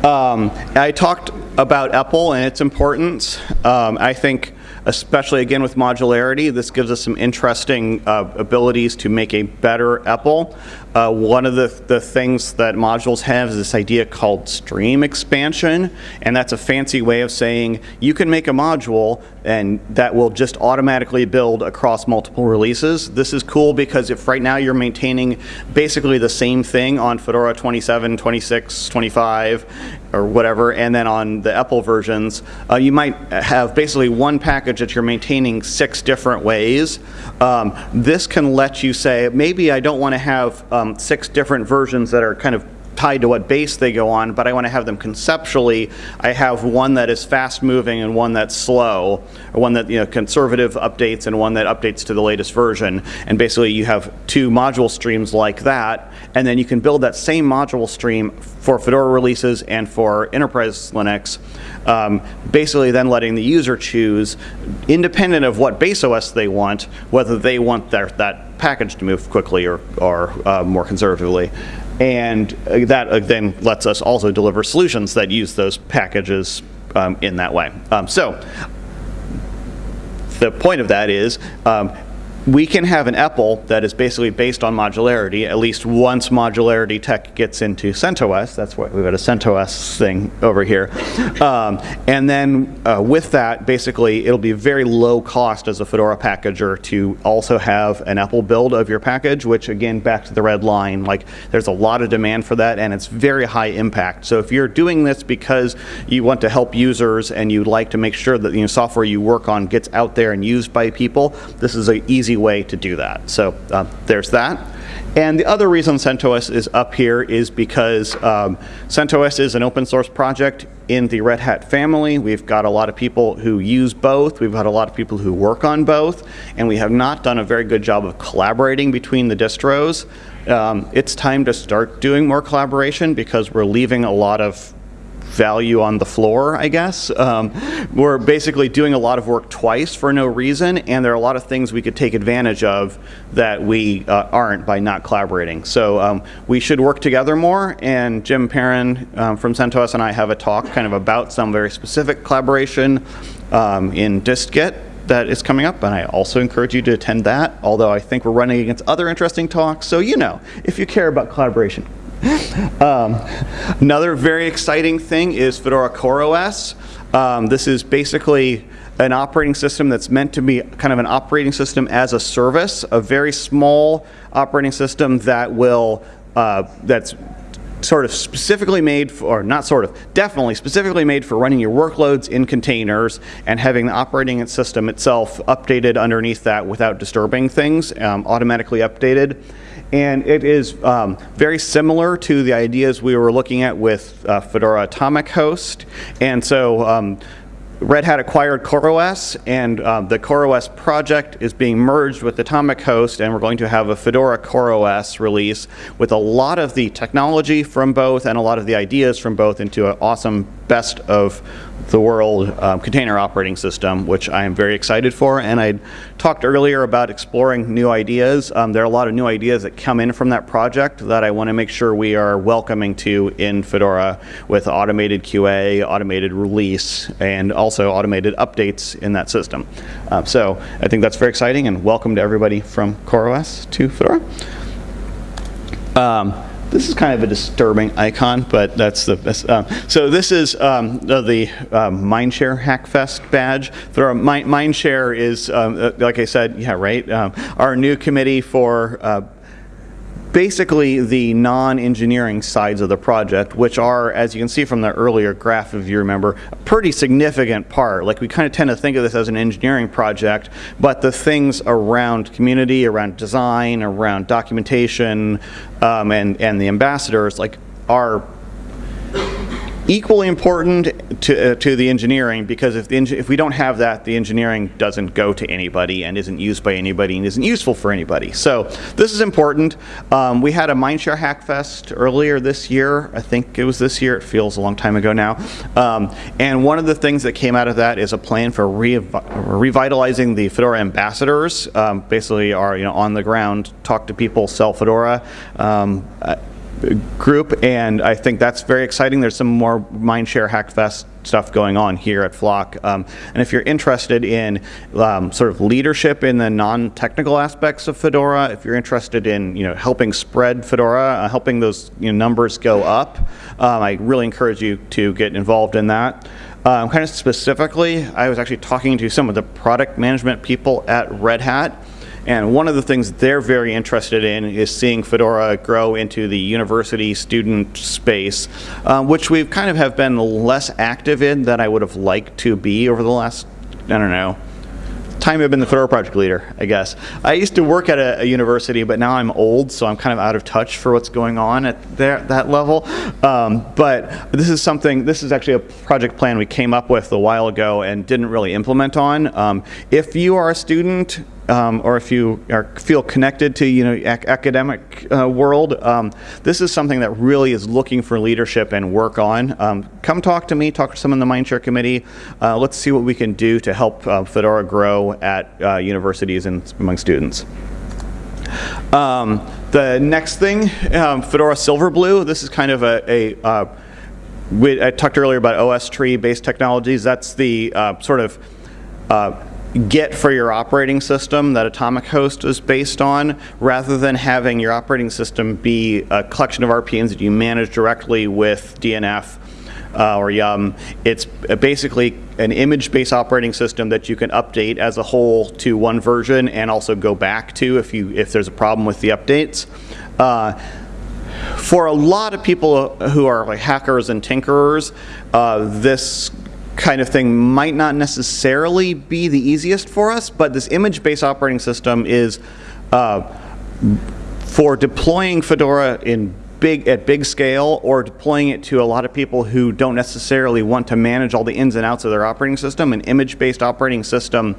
Um, I talked about EPEL and its importance. Um, I think especially again with modularity, this gives us some interesting uh, abilities to make a better EPEL. Uh, one of the, the things that modules have is this idea called stream expansion, and that's a fancy way of saying you can make a module and that will just automatically build across multiple releases. This is cool because if right now you're maintaining basically the same thing on Fedora 27, 26, 25, or whatever, and then on the EPEL versions, uh, you might have basically one package that you're maintaining six different ways. Um, this can let you say, maybe I don't want to have um, six different versions that are kind of tied to what base they go on, but I want to have them conceptually. I have one that is fast moving and one that's slow, or one that you know conservative updates and one that updates to the latest version. And basically you have two module streams like that, and then you can build that same module stream for Fedora releases and for enterprise Linux. Um, basically then letting the user choose, independent of what base OS they want, whether they want their, that package to move quickly or, or uh, more conservatively. And uh, that uh, then lets us also deliver solutions that use those packages um, in that way. Um, so the point of that is um, we can have an EPEL that is basically based on modularity, at least once modularity tech gets into CentOS. That's why we've got a CentOS thing over here. Um, and then uh, with that, basically, it'll be very low cost as a Fedora packager to also have an EPEL build of your package, which again, back to the red line, like there's a lot of demand for that and it's very high impact. So if you're doing this because you want to help users and you'd like to make sure that the you know, software you work on gets out there and used by people, this is an easy way to do that. So uh, there's that. And the other reason CentOS is up here is because um, CentOS is an open source project in the Red Hat family. We've got a lot of people who use both. We've got a lot of people who work on both. And we have not done a very good job of collaborating between the distros. Um, it's time to start doing more collaboration because we're leaving a lot of value on the floor, I guess. Um, we're basically doing a lot of work twice for no reason, and there are a lot of things we could take advantage of that we uh, aren't by not collaborating. So um, we should work together more, and Jim Perrin um, from CentOS and I have a talk kind of about some very specific collaboration um, in dist-git that is coming up, and I also encourage you to attend that, although I think we're running against other interesting talks, so you know, if you care about collaboration, Um, another very exciting thing is Fedora CoreOS. Um, this is basically an operating system that's meant to be kind of an operating system as a service, a very small operating system that will uh, that's sort of specifically made for, or not sort of, definitely specifically made for running your workloads in containers and having the operating system itself updated underneath that without disturbing things, um, automatically updated. And it is um, very similar to the ideas we were looking at with uh, Fedora Atomic Host. And so um, Red Hat acquired CoreOS, and um, the CoreOS project is being merged with Atomic Host, and we're going to have a Fedora CoreOS release with a lot of the technology from both and a lot of the ideas from both into an awesome best of the world um, container operating system, which I am very excited for. And I talked earlier about exploring new ideas. Um, there are a lot of new ideas that come in from that project that I want to make sure we are welcoming to in Fedora with automated QA, automated release, and also automated updates in that system. Um, so I think that's very exciting and welcome to everybody from CoreOS to Fedora. Um, this is kind of a disturbing icon, but that's the best. Uh, so this is um, the, the um, Mindshare Hackfest badge. There are, Mindshare is, um, uh, like I said, yeah, right, um, our new committee for uh, basically the non-engineering sides of the project, which are, as you can see from the earlier graph, if you remember, a pretty significant part. Like we kind of tend to think of this as an engineering project, but the things around community, around design, around documentation, um, and, and the ambassadors, like are equally important to, uh, to the engineering because if, the if we don't have that, the engineering doesn't go to anybody and isn't used by anybody and isn't useful for anybody. So this is important. Um, we had a Mindshare Hackfest earlier this year. I think it was this year. It feels a long time ago now. Um, and one of the things that came out of that is a plan for re revitalizing the Fedora ambassadors. Um, basically, are you know on the ground, talk to people, sell Fedora. Um, group, and I think that's very exciting. There's some more Mindshare Hackfest stuff going on here at Flock. Um, and if you're interested in um, sort of leadership in the non-technical aspects of Fedora, if you're interested in you know helping spread Fedora, uh, helping those you know, numbers go up, um, I really encourage you to get involved in that. Um, kind of specifically, I was actually talking to some of the product management people at Red Hat. And one of the things they're very interested in is seeing Fedora grow into the university student space, uh, which we've kind of have been less active in than I would have liked to be over the last, I don't know, time I've been the Fedora project leader, I guess. I used to work at a, a, university, but now I'm old, so I'm kind of out of touch for what's going on at there, that level. Um, but this is something, this is actually a project plan we came up with a while ago and didn't really implement on. Um, if you are a student um, or if you are, feel connected to you know ac academic uh, world, um, this is something that really is looking for leadership and work on. Um, come talk to me, talk to someone in the Mindshare committee. Uh, let's see what we can do to help uh, Fedora grow at uh, universities and among students. Um, the next thing, um, Fedora Silverblue. This is kind of a, a uh, we, I talked earlier about OSTree based technologies. That's the uh, sort of Git for your operating system that Atomic Host is based on, rather than having your operating system be a collection of RPMs that you manage directly with DNF uh, or Yum. It's basically an image-based operating system that you can update as a whole to one version and also go back to if you if there's a problem with the updates. Uh, for a lot of people who are like hackers and tinkerers, uh, this kind of thing might not necessarily be the easiest for us, but this image-based operating system is uh, for deploying Fedora in big at big scale or deploying it to a lot of people who don't necessarily want to manage all the ins and outs of their operating system, an image-based operating system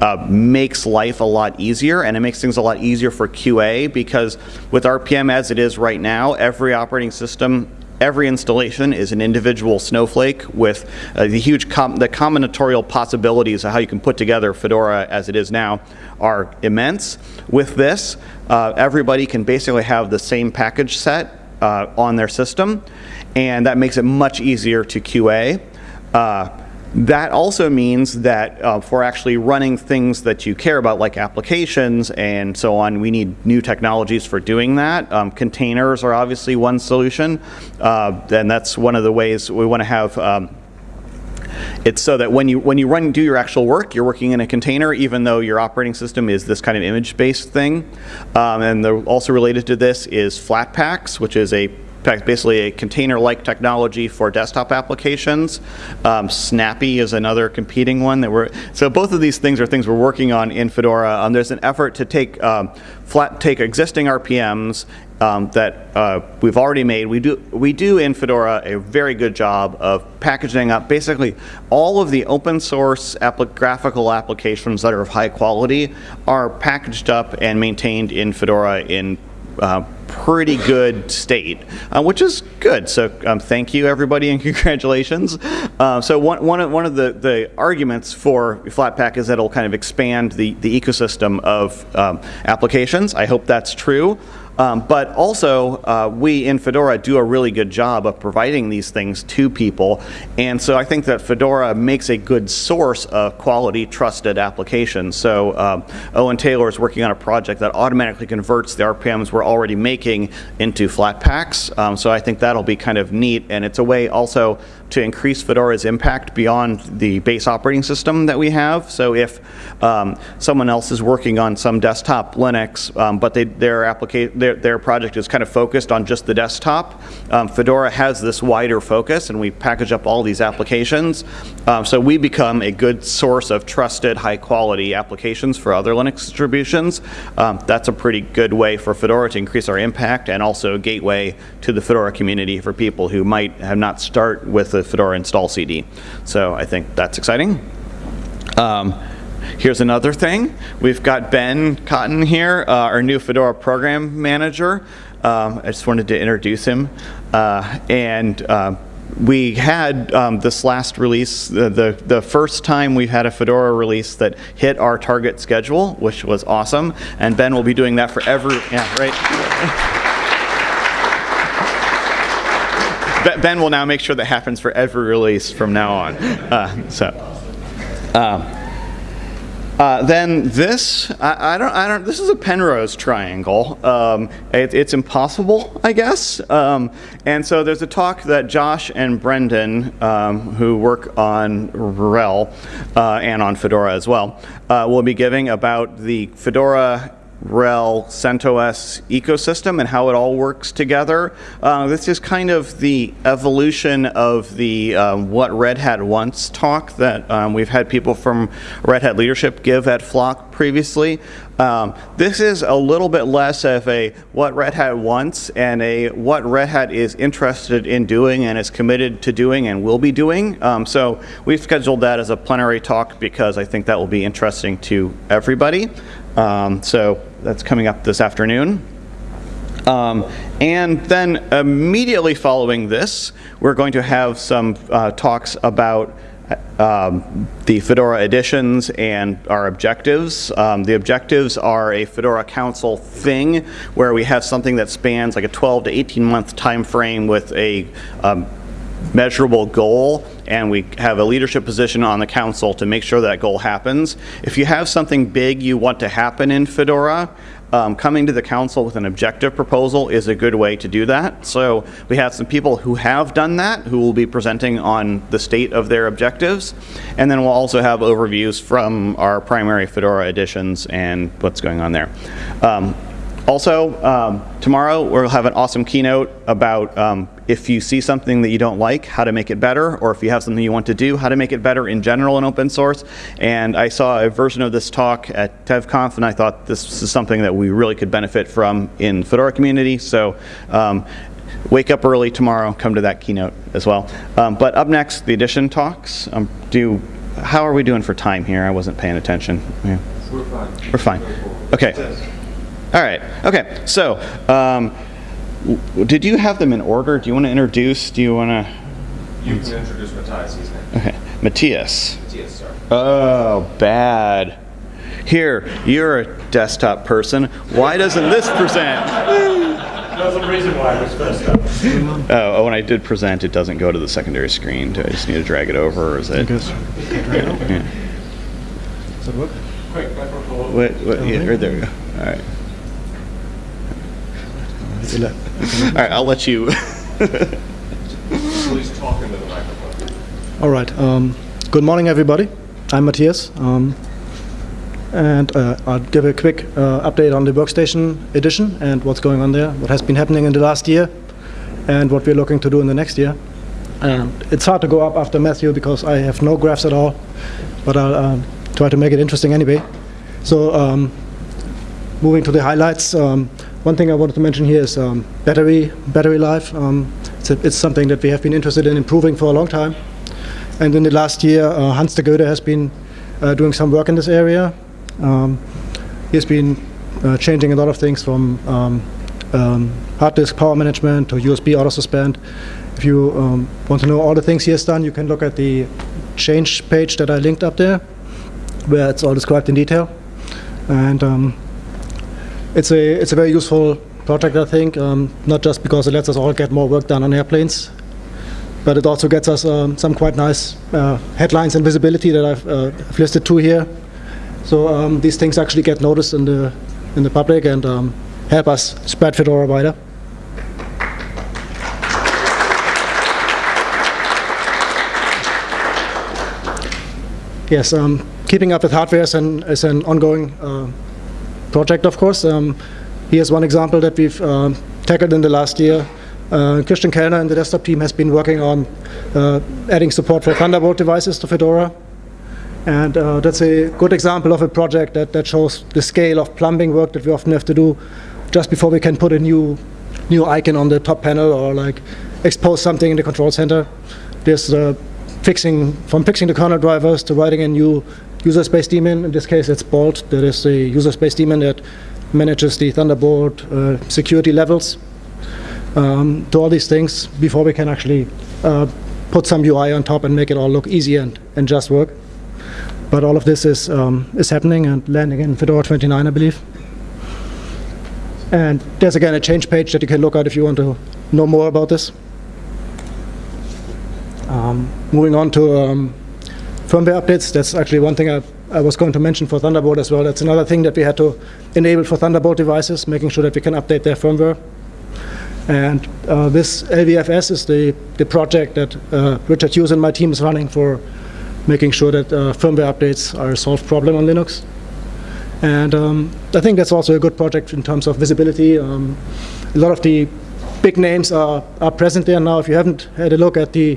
uh, makes life a lot easier and it makes things a lot easier for QA because with RPM as it is right now, every operating system every installation is an individual snowflake with uh, the huge com the combinatorial possibilities of how you can put together Fedora as it is now are immense. With this, uh, everybody can basically have the same package set uh, on their system, and that makes it much easier to QA. That also means that uh, for actually running things that you care about, like applications and so on, we need new technologies for doing that. Um, containers are obviously one solution, uh, and that's one of the ways we want to have. Um, it's so that when you when you run do your actual work, you're working in a container, even though your operating system is this kind of image-based thing. Um, and also related to this is Flatpaks, which is a basically a container-like technology for desktop applications. Um, Snappy is another competing one that we're, so both of these things are things we're working on in Fedora. Um, there's an effort to take um, flat, take existing RPMs um, that uh, we've already made. We do, we do in Fedora a very good job of packaging up basically all of the open source graphical applications that are of high quality are packaged up and maintained in Fedora in pretty good state, uh, which is good. So um, thank you, everybody, and congratulations. Uh, so one, one of, one of the, the arguments for Flatpak is that it'll kind of expand the, the ecosystem of um, applications. I hope that's true. Um, but also, uh, we in Fedora do a really good job of providing these things to people. And so I think that Fedora makes a good source of quality, trusted applications. So um, Owen Taylor is working on a project that automatically converts the RPMs we're already making into Flatpaks. Um, so I think that'll be kind of neat. And it's a way also to increase Fedora's impact beyond the base operating system that we have. So if um, someone else is working on some desktop Linux, um, but they, their, their, their project is kind of focused on just the desktop, um, Fedora has this wider focus and we package up all these applications. Um, so we become a good source of trusted, high quality applications for other Linux distributions. Um, that's a pretty good way for Fedora to increase our impact and also a gateway to the Fedora community for people who might have not start with the Fedora install CD. So I think that's exciting. Um, here's another thing. We've got Ben Cotton here, uh, our new Fedora program manager. Um, I just wanted to introduce him. Uh, and uh, we had um, this last release, the, the, the, first time we've had a Fedora release that hit our target schedule, which was awesome. And Ben will be doing that for every, yeah, right. Ben will now make sure that happens for every release from now on. Uh, so. Um, uh, then this, I, I, don't, I don't. This is a Penrose triangle. Um, it, it's impossible, I guess. Um, and so there's a talk that Josh and Brendan, um, who work on RHEL uh, and on Fedora as well, uh, will be giving about the Fedora RHEL CentOS ecosystem and how it all works together. Uh, this is kind of the evolution of the um, what Red Hat wants talk that um, we've had people from Red Hat leadership give at Flock previously. Um, this is a little bit less of a what Red Hat wants and a what Red Hat is interested in doing and is committed to doing and will be doing. Um, so we've scheduled that as a plenary talk because I think that will be interesting to everybody. Um, so that's coming up this afternoon. Um, and then immediately following this, we're going to have some uh, talks about um, the Fedora editions and our objectives. Um, the objectives are a Fedora Council thing where we have something that spans like a 12 to 18 month time frame with a um, measurable goal and we have a leadership position on the council to make sure that goal happens. If you have something big you want to happen in Fedora, um, coming to the council with an objective proposal is a good way to do that. So we have some people who have done that who will be presenting on the state of their objectives. And then we'll also have overviews from our primary Fedora editions and what's going on there. Um, also, um, tomorrow we'll have an awesome keynote about um, if you see something that you don't like, how to make it better, or if you have something you want to do, how to make it better in general in open source. And I saw a version of this talk at DevConf, and I thought this is something that we really could benefit from in Fedora community. So um, wake up early tomorrow, come to that keynote as well. Um, but up next, the edition talks. Um, do how are we doing for time here? I wasn't paying attention. Yeah. We're fine. We're fine. Okay. All right. Okay. So, um, did you have them in order? Do you want to introduce? Do you want to? You can introduce Matthias. He's next. Okay. Matthias. Matthias, sorry. Oh, bad. Here, you're a desktop person. Why doesn't this present? There's a reason why it was first up. Oh, oh, when I did present, it doesn't go to the secondary screen. Do I just need to drag it over, or is it? Guess. Yeah. Does that work? Quick, microphone. Wait, wait, yeah, right there we go. All right. All right, I'll let you. Please talk into the microphone. All right. Um, good morning, everybody. I'm Matthias. Um, and uh, I'll give a quick uh, update on the Workstation edition and what's going on there, what has been happening in the last year, and what we're looking to do in the next year. Um, it's hard to go up after Matthew because I have no graphs at all, but I'll um, try to make it interesting anyway. So, um, moving to the highlights, um, one thing I wanted to mention here is um, battery battery life. Um, it's, a, it's something that we have been interested in improving for a long time. And in the last year, uh, Hans de Goede has been uh, doing some work in this area. Um, he's been uh, changing a lot of things from um, um, hard disk power management to USB auto suspend. If you um, want to know all the things he has done, you can look at the change page that I linked up there, where it's all described in detail. And it's a it's a very useful project, I think. Um, not just because it lets us all get more work done on airplanes, but it also gets us um, some quite nice uh, headlines and visibility that I've, uh, I've listed two here. So um, these things actually get noticed in the in the public and um, help us spread Fedora wider. Yes, um, keeping up with hardware is an, is an ongoing uh, project, of course. Um, here's one example that we've uh, tackled in the last year. Uh, Christian Kellner and the desktop team has been working on uh, adding support for Thunderbolt devices to Fedora. And uh, that's a good example of a project that, that shows the scale of plumbing work that we often have to do just before we can put a new new icon on the top panel or like expose something in the control center. There's uh, fixing from fixing the kernel drivers to writing a new user space daemon. In this case, it's Bolt. That is the user space daemon that manages the Thunderbolt uh, security levels. Um, to all these things before we can actually uh, put some UI on top and make it all look easy and, and just work. But all of this is, um, is happening and landing in Fedora 29, I believe. And there's again a change page that you can look at if you want to know more about this. Um, moving on to um, firmware updates, that's actually one thing I, I was going to mention for Thunderbolt as well. That's another thing that we had to enable for Thunderbolt devices, making sure that we can update their firmware. And uh, this LVFS is the, the project that uh, Richard Hughes and my team is running for making sure that uh, firmware updates are a solved problem on Linux. And um, I think that's also a good project in terms of visibility. Um, a lot of the big names are, are present there now. If you haven't had a look at the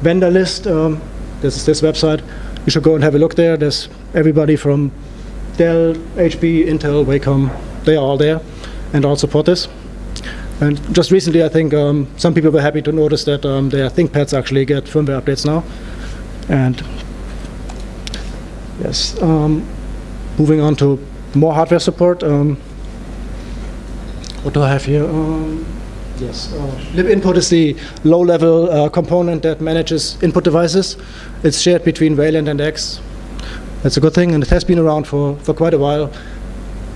vendor list, um, this is this website, you should go and have a look there. There's everybody from Dell, HP, Intel, Wacom, they are all there and all support this. And just recently, I think um, some people were happy to notice that um, their ThinkPads actually get firmware updates now. And yes, um, moving on to more hardware support. Um, what do I have here? Yes, uh, libinput is the low-level uh, component that manages input devices. It's shared between Wayland and X. That's a good thing, and it has been around for, for quite a while.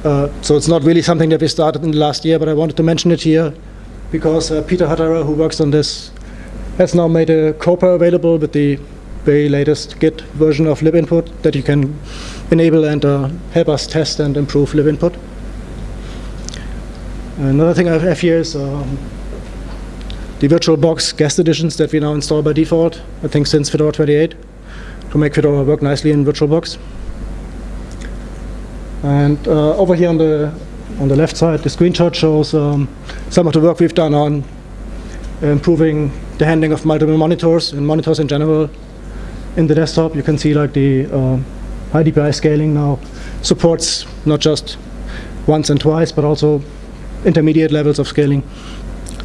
Uh, so it's not really something that we started in the last year, but I wanted to mention it here because uh, Peter Hutterer, who works on this, has now made a COPR available with the very latest Git version of libinput that you can enable and uh, help us test and improve libinput. Another thing I have here is um, the VirtualBox guest additions that we now install by default, I think since Fedora 28, to make Fedora work nicely in VirtualBox. And uh, over here on the on the left side, the screenshot shows um, some of the work we've done on improving the handling of multiple monitors and monitors in general. In the desktop, you can see like the uh, high DPI scaling now supports not just once and twice, but also intermediate levels of scaling,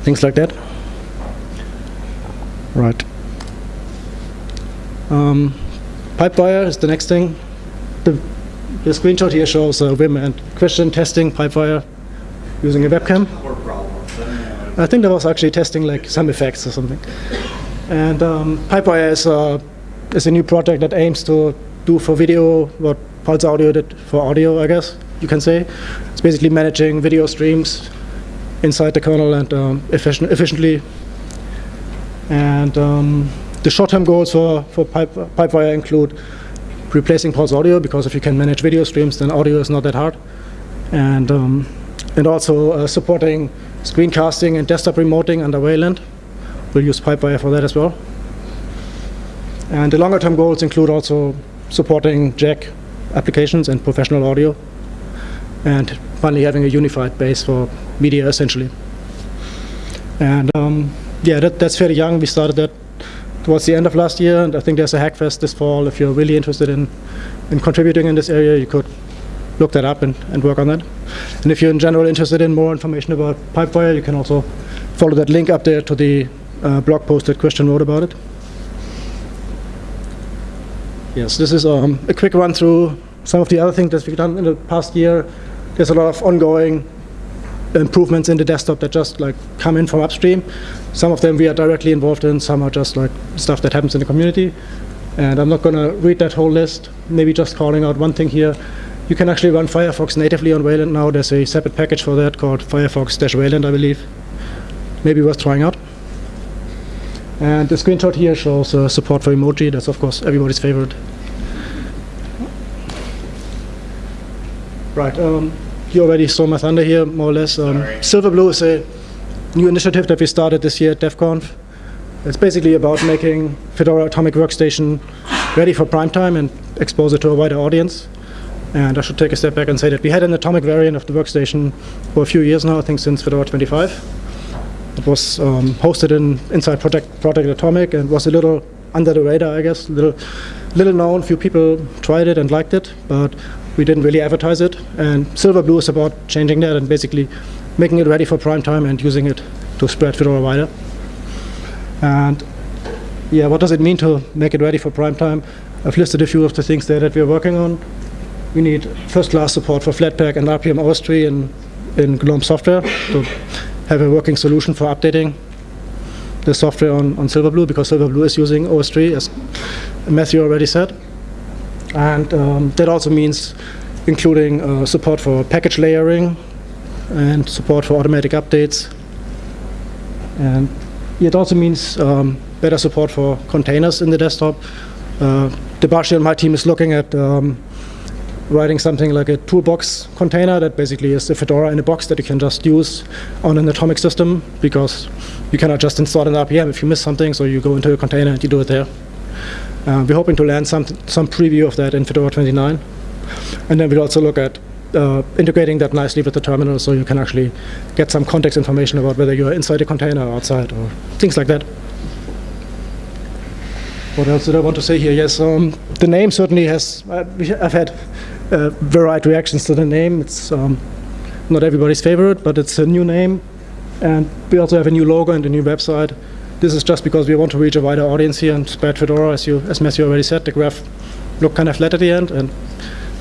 things like that. Right. Um, Pipewire is the next thing. The, the screenshot here shows uh, Wim and Christian testing Pipewire using a webcam. I think that was actually testing like some effects or something. And um, Pipewire is, uh, is a new project that aims to do for video what Pulse Audio did for audio, I guess you can say. It's basically managing video streams inside the kernel and um, efficient, efficiently. And um, the short-term goals for, for Pipe, Pipewire include replacing pulse audio, because if you can manage video streams, then audio is not that hard. And, um, and also uh, supporting screencasting and desktop remoting under Wayland. We'll use Pipewire for that as well. And the longer term goals include also supporting Jack applications and professional audio, and finally having a unified base for media essentially. And um, yeah, that, that's fairly young. We started that towards the end of last year, and I think there's a Hackfest this fall. If you're really interested in, in contributing in this area, you could look that up and, and work on that. And if you're in general interested in more information about Pipewire, you can also follow that link up there to the uh, blog post that Christian wrote about it. Yes, this is um, a quick run through some of the other things that we've done in the past year. There's a lot of ongoing improvements in the desktop that just like come in from upstream. Some of them we are directly involved in, some are just like stuff that happens in the community. And I'm not going to read that whole list, maybe just calling out one thing here. You can actually run Firefox natively on Wayland now. There's a separate package for that called Firefox-Wayland, I believe. Maybe worth trying out. And the screenshot here shows uh, support for emoji. That's, of course, everybody's favorite. Right. Um, you already saw my thunder here, more or less. Um, Silverblue is a new initiative that we started this year at DevConf. It's basically about making Fedora Atomic Workstation ready for prime time and expose it to a wider audience. And I should take a step back and say that we had an atomic variant of the workstation for a few years now, I think since Fedora 25. It was um, hosted in inside Project, Project Atomic and was a little under the radar, I guess. Little, little known, few people tried it and liked it, but we didn't really advertise it. And Silverblue is about changing that and basically making it ready for prime time and using it to spread Fedora wider. And yeah, what does it mean to make it ready for prime time? I've listed a few of the things there that we're working on. We need first-class support for Flatpak and rpm-ostree in, in GNOME software to have a working solution for updating the software on, on Silverblue because Silverblue is using OSTree, as Matthew already said. And um, that also means including uh, support for package layering and support for automatic updates. And it also means um, better support for containers in the desktop. Uh, Debarshi and my team is looking at um, writing something like a toolbox container that basically is a Fedora in a box that you can just use on an atomic system because you cannot just install an RPM if you miss something, so you go into a container and you do it there. Uh, we're hoping to land some, some preview of that in Fedora 29. And then we'll also look at uh, integrating that nicely with the terminal so you can actually get some context information about whether you're inside a container or outside or things like that. What else did I want to say here? Yes, um, the name certainly has, uh, I've had uh, varied reactions to the name. It's um, not everybody's favorite, but it's a new name. And we also have a new logo and a new website. This is just because we want to reach a wider audience here and spread Fedora, as, you, as Matthew already said. The graph looked kind of flat at the end. And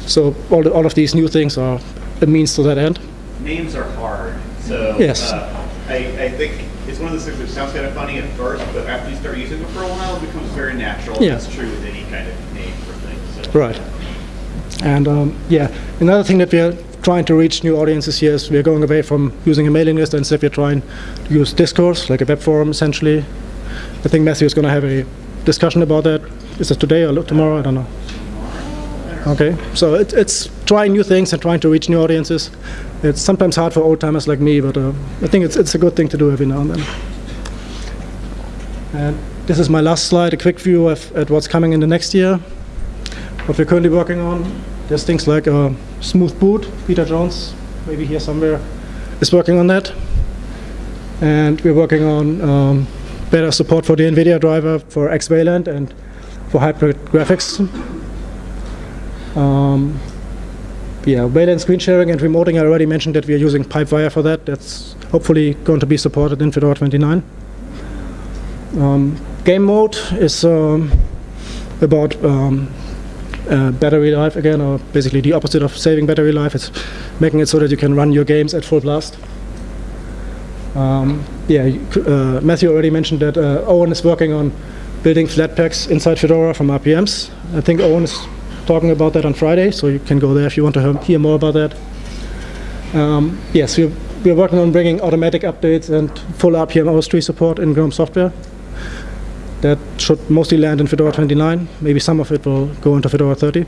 so all, the, all of these new things are a means to that end. Names are hard, so Yes. uh, I, I think it's one of those things that sounds kind of funny at first, but after you start using it for a while, it becomes very natural. Yeah. That's true with any kind of name for things. So. Right. And um, yeah, another thing that we are trying to reach new audiences here is we're going away from using a mailing list and instead we're trying to use discourse, like a web forum essentially. I think Matthew is going to have a discussion about that. Is it today or tomorrow? I don't know. Okay, so it, it's trying new things and trying to reach new audiences. It's sometimes hard for old timers like me, but uh, I think it's, it's a good thing to do every now and then. And this is my last slide, a quick view of, at what's coming in the next year. What we're currently working on, there's things like uh, Smooth Boot. Peter Jones, maybe here somewhere, is working on that. And we're working on um, better support for the NVIDIA driver for XWayland and for hybrid graphics. Um, yeah, Wayland screen sharing and remoting, I already mentioned that we are using Pipewire for that. That's hopefully going to be supported in Fedora 29. Um, game mode is um, about um, uh, battery life again, or basically the opposite of saving battery life. It's making it so that you can run your games at full blast. Um, yeah, uh, Matthew already mentioned that uh, Owen is working on building Flatpaks inside Fedora from RPMs. I think Owen is talking about that on Friday, so you can go there if you want to hear- more about that. Um, yes, we're we're working on bringing automatic updates and full rpm-ostree support in GNOME software. That should mostly land in Fedora 29. Maybe some of it will go into Fedora 30.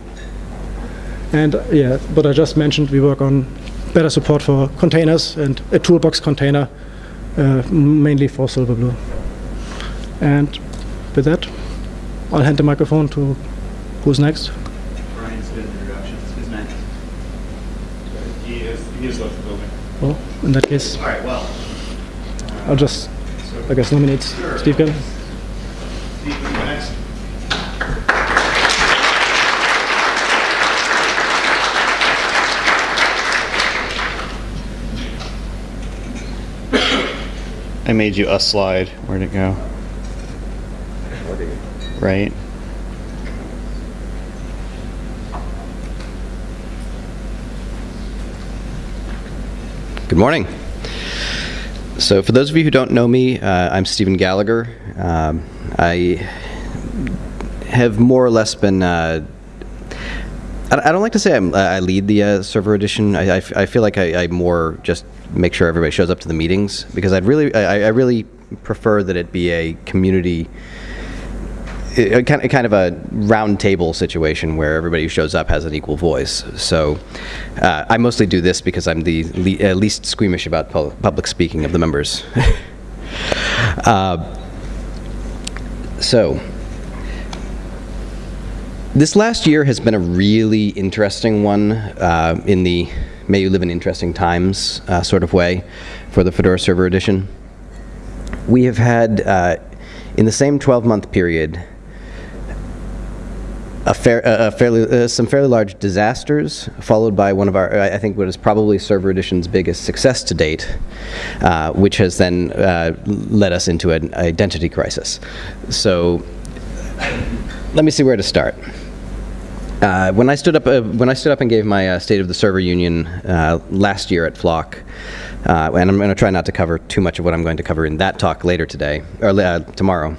And uh, yeah, what I just mentioned, we work on better support for containers and a toolbox container, uh, mainly for Silverblue. And with that, I'll hand the microphone to who's next. Brian's good introductions. Who's next? He is, he is left the building. Well, in that case, All right, well, I'll just, I guess, nominate Steve Gill. Steve, you next. I made you a slide. Where'd it go? Right. Good morning. So, for those of you who don't know me, uh, I'm Stephen Gallagher. Um, I have more or less been. Uh, I don't like to say I'm, I lead the uh, server edition. I, I f- I feel like I, I more just make sure everybody shows up to the meetings because I'd really, I, I really prefer that it be a community a kind of, a round table situation where everybody who shows up has an equal voice. So uh, I mostly do this because I'm the le- uh, least squeamish about pu- public speaking of the members. uh, so this last year has been a really interesting one uh, in the may you live in interesting times uh, sort of way for the Fedora Server Edition. We have had, uh, in the same 12 month period, a fair, a fairly, uh, some fairly large disasters, followed by one of our, I think, what is probably Server Edition's biggest success to date, uh, which has then uh, led us into an identity crisis. So, let me see where to start. Uh, when I stood up, uh, when I stood up and gave my uh, State of the Server Union uh, last year at Flock, uh, and I'm going to try not to cover too much of what I'm going to cover in that talk later today or uh, tomorrow.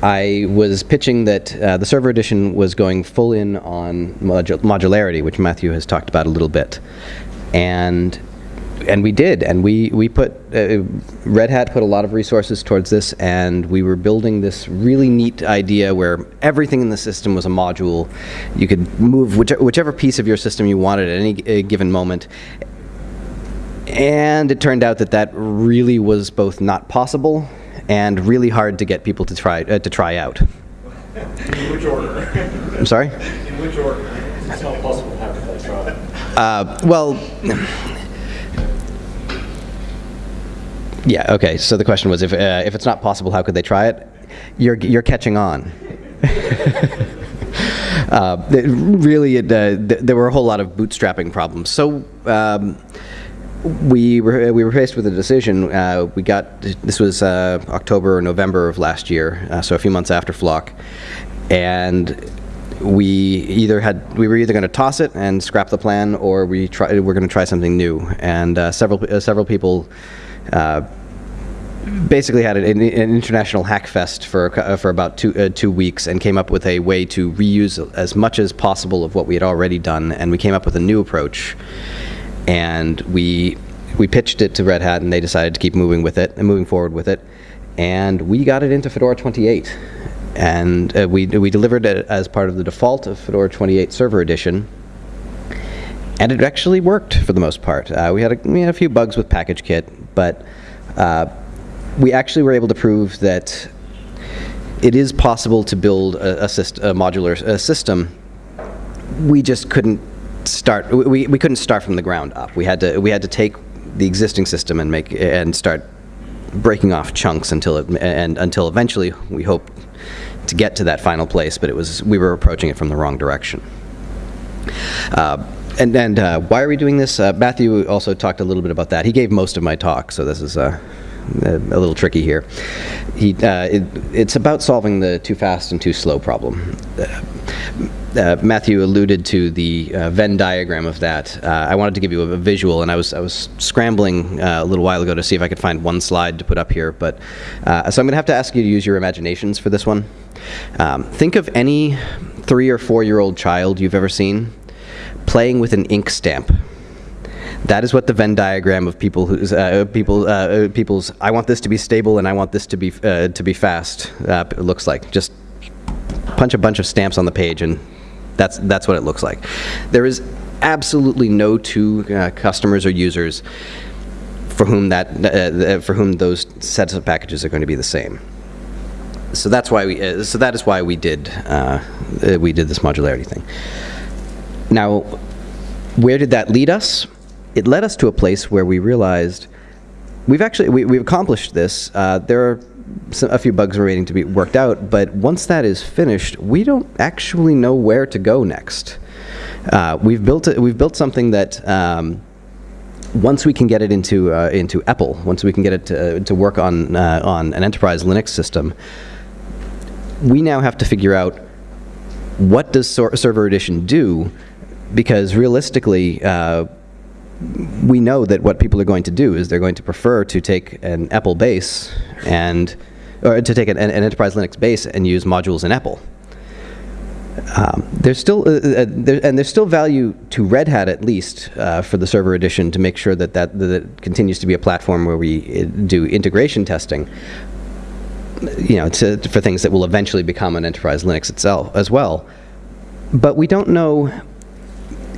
I was pitching that uh, the server edition was going full in on modu- modularity, which Matthew has talked about a little bit, and and we did, and we we put uh, Red Hat put a lot of resources towards this, and we were building this really neat idea where everything in the system was a module. You could move which, whichever piece of your system you wanted at any uh, given moment, and it turned out that that really was both not possible and really hard to get people to try uh, to try out. In which order? I'm sorry. In which order? It's not possible to have it try. Uh, well, yeah. Okay. So the question was, if uh, if it's not possible, how could they try it? You're you're catching on. uh, it really, it, uh, th- there were a whole lot of bootstrapping problems. So. Um, we were we were faced with a decision. Uh, we got this was uh, October or November of last year, uh, so a few months after Flock, and we either had we were either going to toss it and scrap the plan, or we try we're going to try something new. And uh, several uh, several people. Uh, basically had an, an international hack fest for uh, for about two uh, two weeks and came up with a way to reuse as much as possible of what we had already done, and we came up with a new approach. And we we pitched it to Red Hat, and they decided to keep moving with it and moving forward with it, and we got it into Fedora 28, and uh, we we delivered it as part of the default of Fedora 28 Server Edition, and it actually worked for the most part. Uh, we had a, we had a few bugs with PackageKit, but uh, we actually were able to prove that it is possible to build a, a, syst- a modular a system. We just couldn't start we, we couldn't start from the ground up we had to we had to take the existing system and make and start breaking off chunks until it and until eventually we hope to get to that final place but it was we were approaching it from the wrong direction uh, and and uh, why are we doing this uh, Matthew also talked a little bit about that he gave most of my talk so this is uh, a, a little tricky here he uh, it, it's about solving the too fast and too slow problem uh, Matthew alluded to the Venn diagram of that. I wanted to give you a, a, visual, and I was I was scrambling a little while ago to see if I could find one slide to put up here. But so I'm going to have to ask you to use your imaginations for this one. Um, think of any three or four year old child you've ever seen playing with an ink stamp. That is what the Venn diagram of people who's uh, people uh, uh, people's I want this to be stable and I want this to be uh, to be fast uh, looks like. Just punch a bunch of stamps on the page and that's that's what it looks like. There is absolutely no two uh, customers or users for whom that for whom those sets of packages are going to be the same. So that's why we so that is why we did we did this modularity thing. Now, where did that lead us? It led us to a place where we realized we've actually we, we've accomplished this. Uh, there are some, a few bugs remaining to be worked out, but once that is finished, we don't actually know where to go next. Uh, we've built a, we've built something that. Um, once we can get it into uh, into EPEL, once we can get it to, to work on uh, on an enterprise Linux system, we now have to figure out what does Server Edition do, because realistically, uh, we know that what people are going to do is they're going to prefer to take an EPEL base and or to take an, an enterprise Linux base and use modules in EPEL. Um, there's still uh, uh, there, and there's still value to Red Hat at least uh, for the server edition to make sure that, that that continues to be a platform where we uh, do integration testing. You know, to, for things that will eventually become an enterprise Linux itself as well. But we don't know.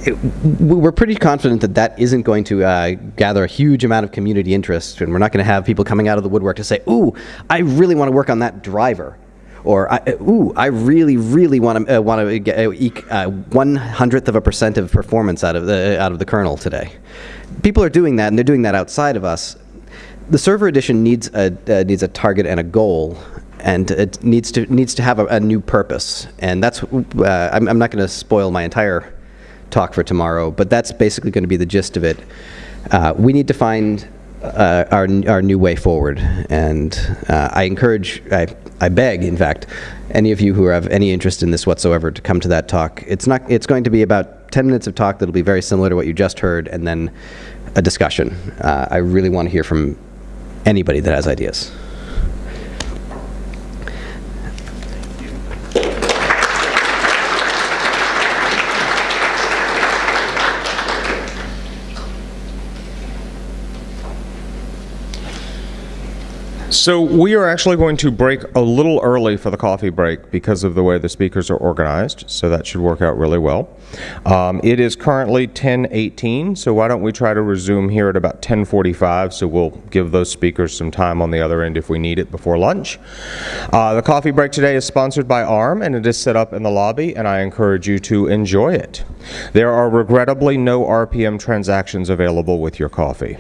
It, we're pretty confident that that isn't going to uh, gather a huge amount of community interest, and we're not going to have people coming out of the woodwork to say, "Ooh, I really want to work on that driver." or ooh, I really, really want to uh, want to get uh, eke uh, one hundredth of a percent of performance out of the out of the kernel today. People are doing that, and they're doing that outside of us. The server edition needs a uh, needs a target and a goal, and it needs to needs to have a, a new purpose. And that's uh, I'm, I'm not going to spoil my entire talk for tomorrow, but that's basically going to be the gist of it. Uh, we need to find uh, our, our new way forward. And uh, I encourage, I, I beg, in fact, any of you who have any interest in this whatsoever to come to that talk. It's, not, it's going to be about 10 minutes of talk that'll be very similar to what you just heard, and then a discussion. Uh, I really want to hear from anybody that has ideas. So we are actually going to break a little early for the coffee break because of the way the speakers are organized. So that should work out really well. Um, it is currently 10:18. So why don't we try to resume here at about 10:45? So we'll give those speakers some time on the other end if we need it before lunch. Uh, the coffee break today is sponsored by ARM and it is set up in the lobby, and I encourage you to enjoy it. There are regrettably no RPM transactions available with your coffee.